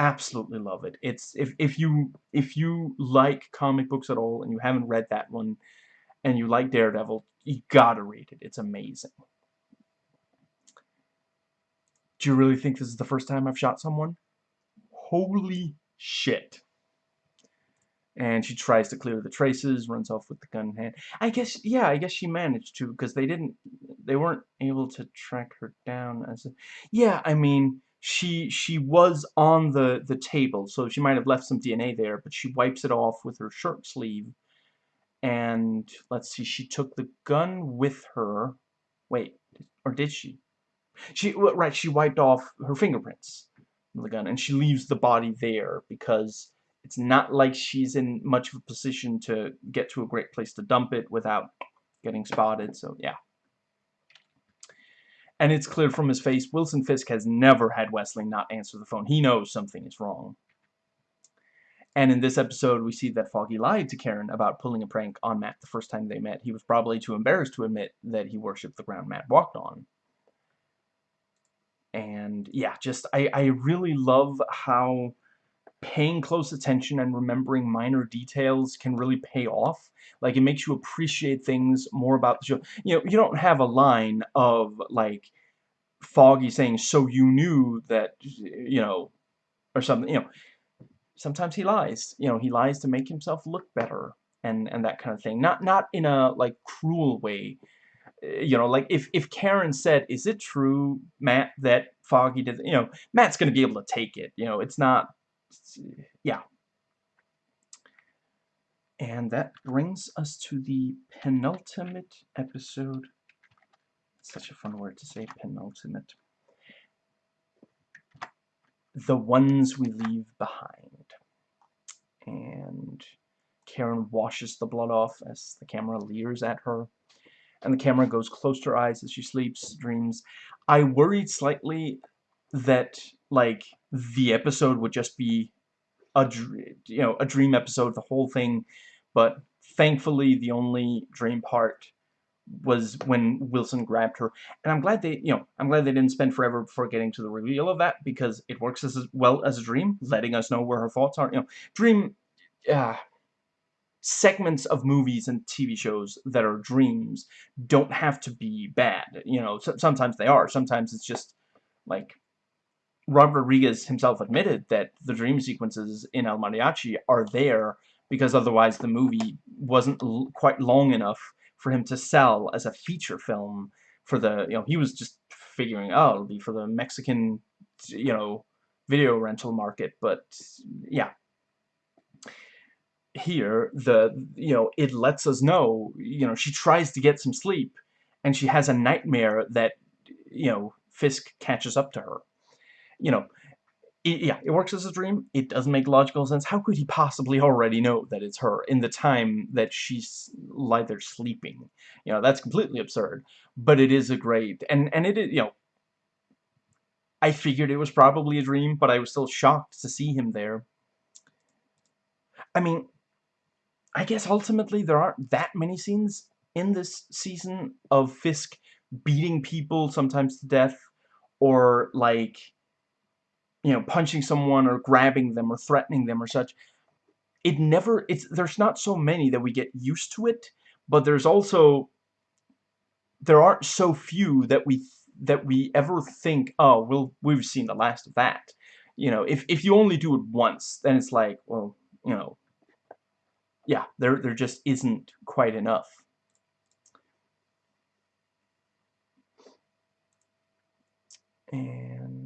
absolutely love it. It's if if you if you like comic books at all and you haven't read that one, and you like Daredevil, you gotta read it. It's amazing. Do you really think this is the first time I've shot someone? Holy shit. And she tries to clear the traces, runs off with the gun in hand. I guess, yeah, I guess she managed to, because they didn't, they weren't able to track her down as a, yeah, I mean, she, she was on the, the table, so she might have left some DNA there, but she wipes it off with her shirt sleeve and let's see, she took the gun with her. Wait, or did she? She right, she wiped off her fingerprints the gun, and she leaves the body there because it's not like she's in much of a position to get to a great place to dump it without getting spotted. So yeah. And it's clear from his face, Wilson Fisk has never had Wesley not answer the phone. He knows something is wrong. And in this episode, we see that Foggy lied to Karen about pulling a prank on Matt the first time they met. He was probably too embarrassed to admit that he worshipped the ground Matt walked on. And yeah, just, I, I really love how paying close attention and remembering minor details can really pay off. Like, it makes you appreciate things more about the show. You know, you don't have a line of, like, Foggy saying, so you knew that, you know, or something, you know sometimes he lies. You know, he lies to make himself look better and and that kind of thing. Not not in a like cruel way. Eh, you know, like if if Karen said, "Is it true, Matt, that Foggy did?" You know, Matt's gonna be able to take it. You know, it's not. Yeah. And that brings us to the penultimate episode. Such a fun word to say, penultimate. The ones we leave behind and Karen washes the blood off as the camera leers at her. And the camera goes close to her eyes as she sleeps, dreams. I worried slightly that, like, the episode would just be a, you know, a dream episode, the whole thing. But thankfully, the only dream part was when Wilson grabbed her. And I'm glad they, you know, I'm glad they didn't spend forever before getting to the reveal of that because it works as well as a dream, letting us know where her thoughts are. You know, dream, uh, segments of movies and TV shows that are dreams don't have to be bad. You know, so, sometimes they are. Sometimes it's just like Robert Rodriguez himself admitted that the dream sequences in El Mariachi are there because otherwise the movie wasn't quite long enough for him to sell as a feature film for the, you know, he was just figuring, oh, it'll be for the Mexican, you know, video rental market, but yeah. Here, the, you know, it lets us know, you know, she tries to get some sleep, and she has a nightmare that, you know, Fisk catches up to her. You know, it, yeah, it works as a dream. It doesn't make logical sense. How could he possibly already know that it's her in the time that she's lie there sleeping? You know, that's completely absurd. But it is a great, and, and it is, you know, I figured it was probably a dream, but I was still shocked to see him there. I mean, I guess ultimately there aren't that many scenes in this season of Fisk beating people, sometimes to death, or, like, you know, punching someone or grabbing them or threatening them or such. It never, it's, there's not so many that we get used to it, but there's also, there aren't so few that we, that we ever think, oh, we'll, we've seen the last of that. You know, if, if you only do it once, then it's like, well, you know, yeah, there, there just isn't quite enough. And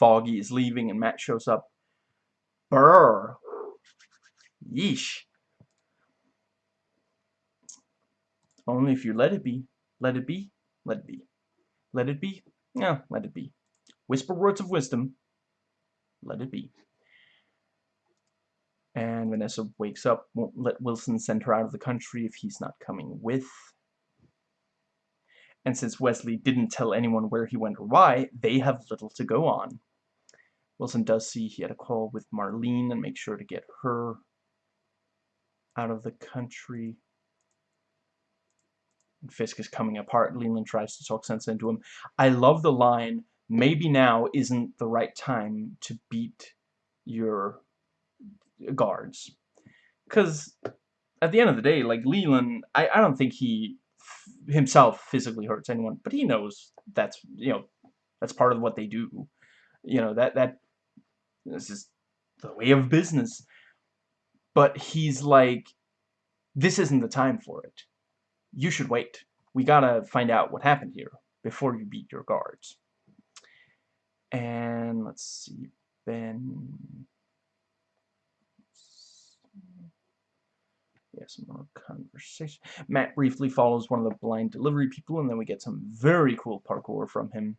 Foggy is leaving and Matt shows up. Brr. Yeesh. Only if you let it be. Let it be. Let it be. Let it be. Yeah, let it be. Whisper words of wisdom. Let it be. And Vanessa wakes up, won't let Wilson send her out of the country if he's not coming with. And since Wesley didn't tell anyone where he went or why, they have little to go on. Wilson does see he had a call with Marlene and make sure to get her out of the country. And Fisk is coming apart. Leland tries to talk sense into him. I love the line, maybe now isn't the right time to beat your guards. Because at the end of the day, like Leland, I, I don't think he himself physically hurts anyone, but he knows that's, you know, that's part of what they do. You know, that, that this is the way of business. But he's like, this isn't the time for it. You should wait. We gotta find out what happened here before you beat your guards. And let's see, Ben. Yes, more conversation. Matt briefly follows one of the blind delivery people, and then we get some very cool parkour from him.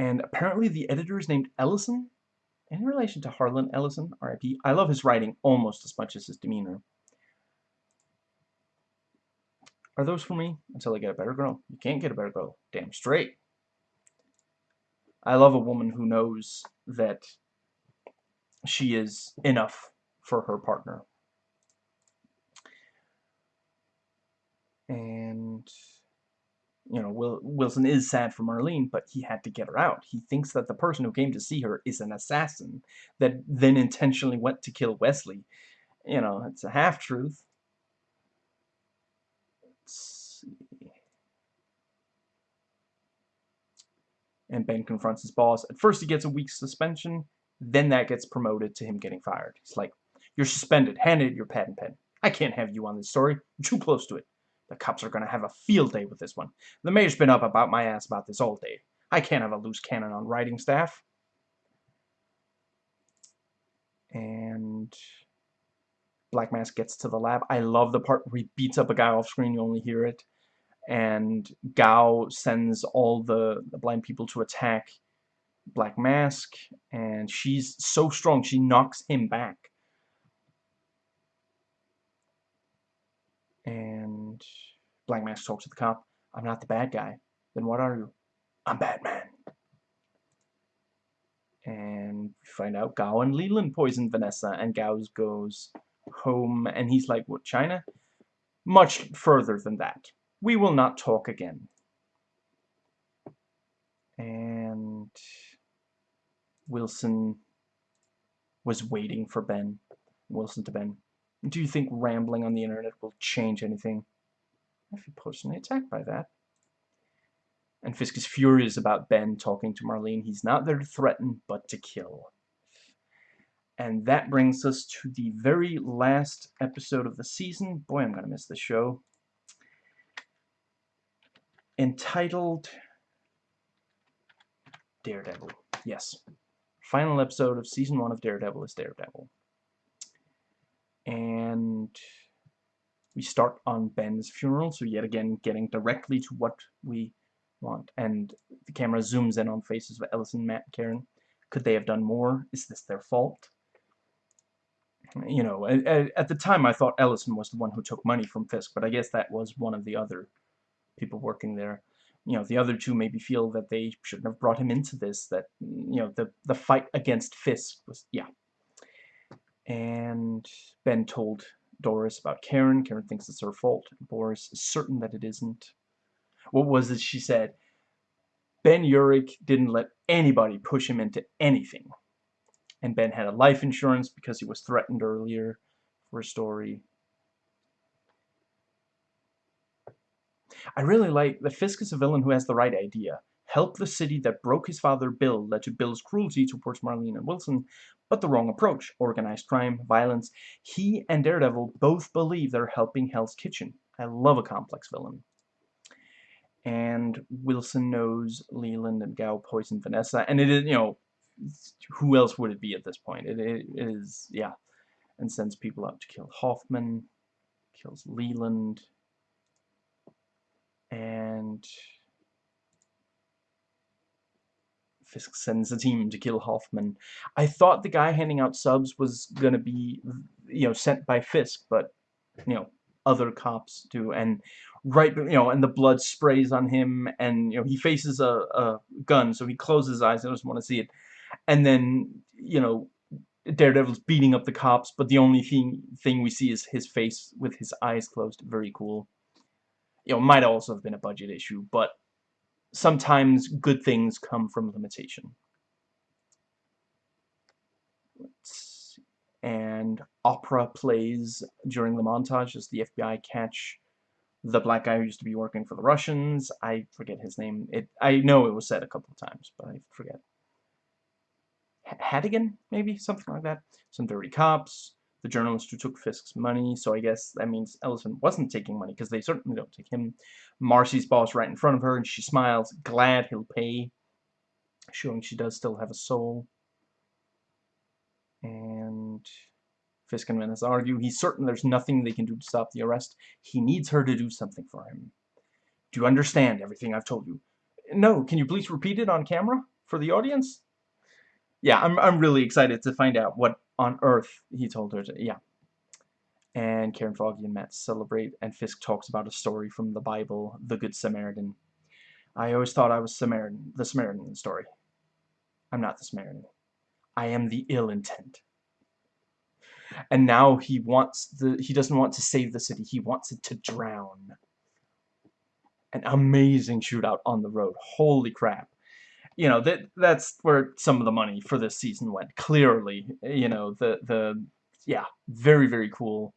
And apparently the editor is named Ellison, in relation to Harlan Ellison, R.I.P. I love his writing almost as much as his demeanor. Are those for me? Until I get a better girl. You can't get a better girl. Damn straight. I love a woman who knows that she is enough for her partner. And you know, Will, Wilson is sad for Marlene, but he had to get her out. He thinks that the person who came to see her is an assassin that then intentionally went to kill Wesley. You know, it's a half-truth. And Ben confronts his boss. At first he gets a week's suspension, then that gets promoted to him getting fired. He's like, you're suspended. Hand it your pad and pen. I can't have you on this story. You're too close to it. The cops are going to have a field day with this one. The mayor's been up about my ass about this all day. I can't have a loose cannon on writing staff. And Black Mask gets to the lab. I love the part where he beats up a guy off screen. You only hear it. and Gao sends all the, the blind people to attack Black Mask, and she's so strong, she knocks him back. Black Mask talks to the cop, I'm not the bad guy. Then what are you? I'm Batman. And we find out Gao and Leland poisoned Vanessa, and Gao goes home, and he's like, what, China? Much further than that. We will not talk again. And Wilson was waiting for Ben. Wilson to Ben. Do you think rambling on the internet will change anything? I feel personally attacked by that. And Fisk is furious about Ben talking to Marlene. He's not there to threaten, but to kill. And that brings us to the very last episode of the season. Boy, I'm going to miss the show. Entitled Daredevil. Yes. Final episode of season one of Daredevil is Daredevil. And we start on Ben's funeral, so yet again getting directly to what we want. And the camera zooms in on faces of Ellison, Matt, Karen. Could they have done more? Is this their fault? You know, at, the time I thought Ellison was the one who took money from Fisk, but I guess that was one of the other people working there. You know, the other two maybe feel that they shouldn't have brought him into this, that, you know, the, the fight against Fisk was, yeah. And Ben told Doris about Karen. Karen thinks it's her fault. Doris is certain that it isn't. What was it she said? Ben Urich didn't let anybody push him into anything. And Ben had a life insurance because he was threatened earlier for a story. I really like the Fisk is a villain who has the right idea. Help the city that broke his father Bill led to Bill's cruelty towards Marlene and Wilson, but the wrong approach. Organized crime, violence. He and Daredevil both believe they're helping Hell's Kitchen. I love a complex villain and Wilson knows Leland and Gao poisoned Vanessa, and it is, you know, who else would it be at this point? It, it is, yeah, and sends people out to kill Hoffman, kills Leland, and Fisk sends a team to kill Hoffman. I thought the guy handing out subs was going to be, you know, sent by Fisk, but, you know, other cops do, and right, you know, and the blood sprays on him, and, you know, he faces a, a gun, so he closes his eyes, I doesn't want to see it, and then, you know, Daredevil's beating up the cops, but the only thing, thing we see is his face with his eyes closed, very cool. You know, might also have been a budget issue, but sometimes good things come from limitation. and opera plays during the montage as the FBI catch the black guy who used to be working for the Russians. I forget his name. It I know it was said a couple of times, but I forget. H Hadigan, maybe? Something like that. Some dirty cops. The journalist who took Fisk's money, so I guess that means Ellison wasn't taking money, because they certainly don't take him. Marci's boss right in front of her, and she smiles, glad he'll pay, showing she does still have a soul. And Fisk and Vanessa argue he's certain there's nothing they can do to stop the arrest. He needs her to do something for him. Do you understand everything I've told you? No, can you please repeat it on camera for the audience? Yeah, I'm, I'm really excited to find out what on earth he told her to, yeah. And Karen Foggy and Matt celebrate, and Fisk talks about a story from the Bible, the Good Samaritan. I always thought I was Samaritan, the Samaritan in the story. I'm not the Samaritan. I am the ill intent. And now he wants the he doesn't want to save the city, he wants it to drown. An amazing shootout on the road. Holy crap. You know, that that's where some of the money for this season went. Clearly, you know, the the yeah, very very cool.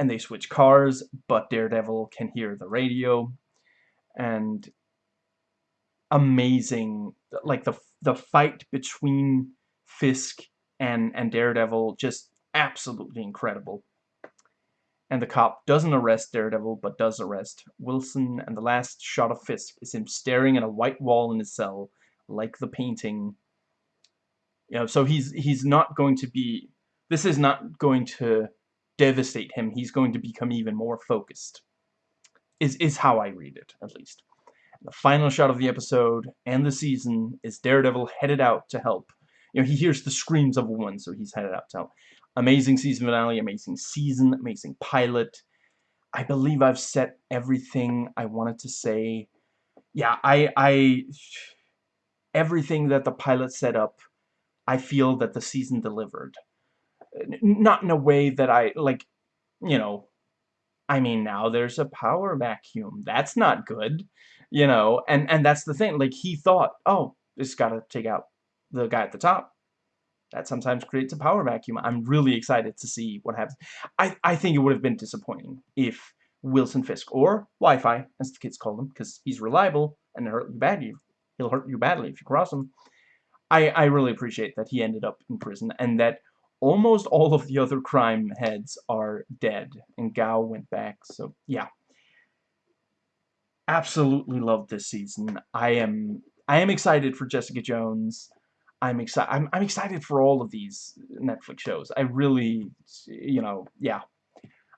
And they switch cars, but Daredevil can hear the radio and amazing like the the fight between Fisk and, and Daredevil just absolutely incredible. And the cop doesn't arrest Daredevil, but does arrest Wilson, and the last shot of Fisk is him staring at a white wall in his cell, like the painting. You know, so he's he's not going to be... This is not going to devastate him. He's going to become even more focused. is, is how I read it, at least. The final shot of the episode and the season is Daredevil headed out to help. You know, he hears the screams of a woman, so he's headed out to help. Amazing season finale, amazing season, amazing pilot. I believe I've said everything I wanted to say. Yeah, I, I, everything that the pilot set up, I feel that the season delivered. Not in a way that I, like, you know, I mean, now there's a power vacuum. That's not good, you know, and, and that's the thing. Like, he thought, oh, just gotta take out the guy at the top. That sometimes creates a power vacuum. I'm really excited to see what happens. I, I think it would have been disappointing if Wilson Fisk, or Wi-Fi, as the kids call him, because he's reliable and hurt you badly. He'll hurt you badly if you cross him. I, I really appreciate that he ended up in prison and that almost all of the other crime heads are dead and Gao went back so yeah absolutely love this season I am I am excited for Jessica Jones I'm excited I'm, I'm excited for all of these Netflix shows. I really you know yeah.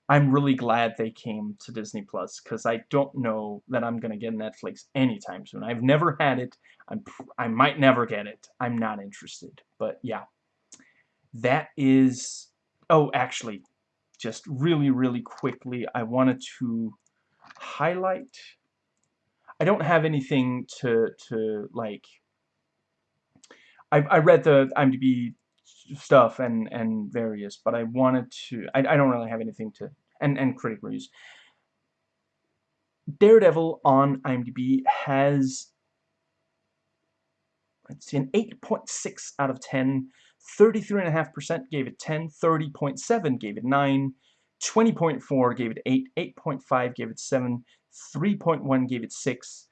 I'm really glad they came to Disney Plus because I don't know that I'm gonna get Netflix anytime soon. I've never had it. I'm I might never get it. I'm not interested. But yeah. That is... Oh, actually, just really, really quickly, I wanted to highlight... I don't have anything to, to like... I, I read the IMDb stuff and, and various, but I wanted to... I, I don't really have anything to... And, and critic reviews. Daredevil on IMDb has let's see, an 8.6 out of 10 33.5% gave it 10, 30.7 gave it 9, 20.4 gave it 8, 8.5 gave it 7, 3.1 gave it 6,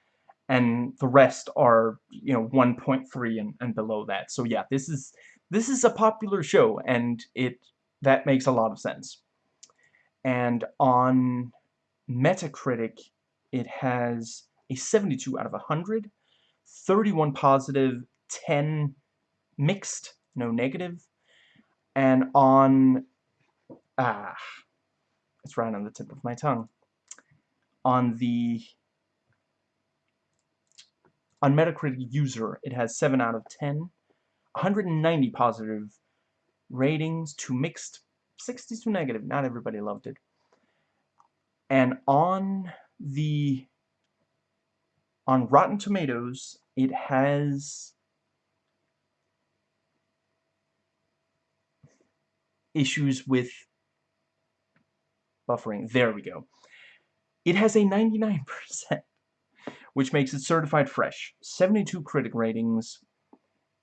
and the rest are, you know, 1.3 and, and below that. So yeah, this is this is a popular show, and it that makes a lot of sense. And on Metacritic, it has a 72 out of 100, 31 positive, 10 mixed, no negative. And on, ah, it's right on the tip of my tongue. On the, on Metacritic user, it has 7 out of 10, 190 positive ratings, to mixed, 60 to negative. Not everybody loved it. And on the, on Rotten Tomatoes, it has issues with buffering. There we go. It has a 99%, which makes it certified fresh. 72 critic ratings,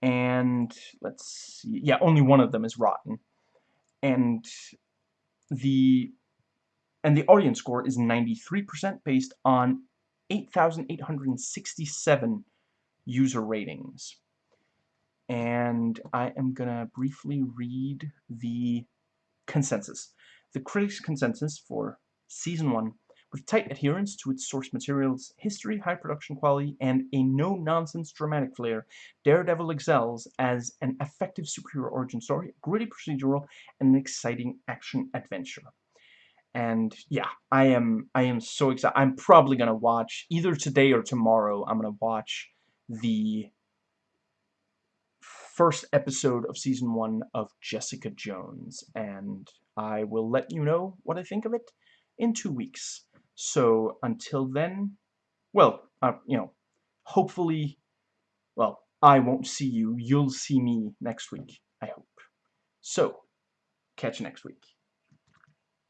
and let's see, yeah, only one of them is rotten. And the and the audience score is 93% based on 8,867 user ratings and I am gonna briefly read the consensus. The critics' consensus for Season 1 with tight adherence to its source materials, history, high production quality, and a no-nonsense dramatic flair, Daredevil excels as an effective superhero origin story, gritty procedural, and an exciting action-adventure. And yeah, I am I am so excited. I'm probably gonna watch either today or tomorrow. I'm gonna watch the first episode of season one of Jessica Jones, and I will let you know what I think of it in two weeks. So until then, well, uh, you know, hopefully, well, I won't see you. You'll see me next week, I hope. So, catch you next week.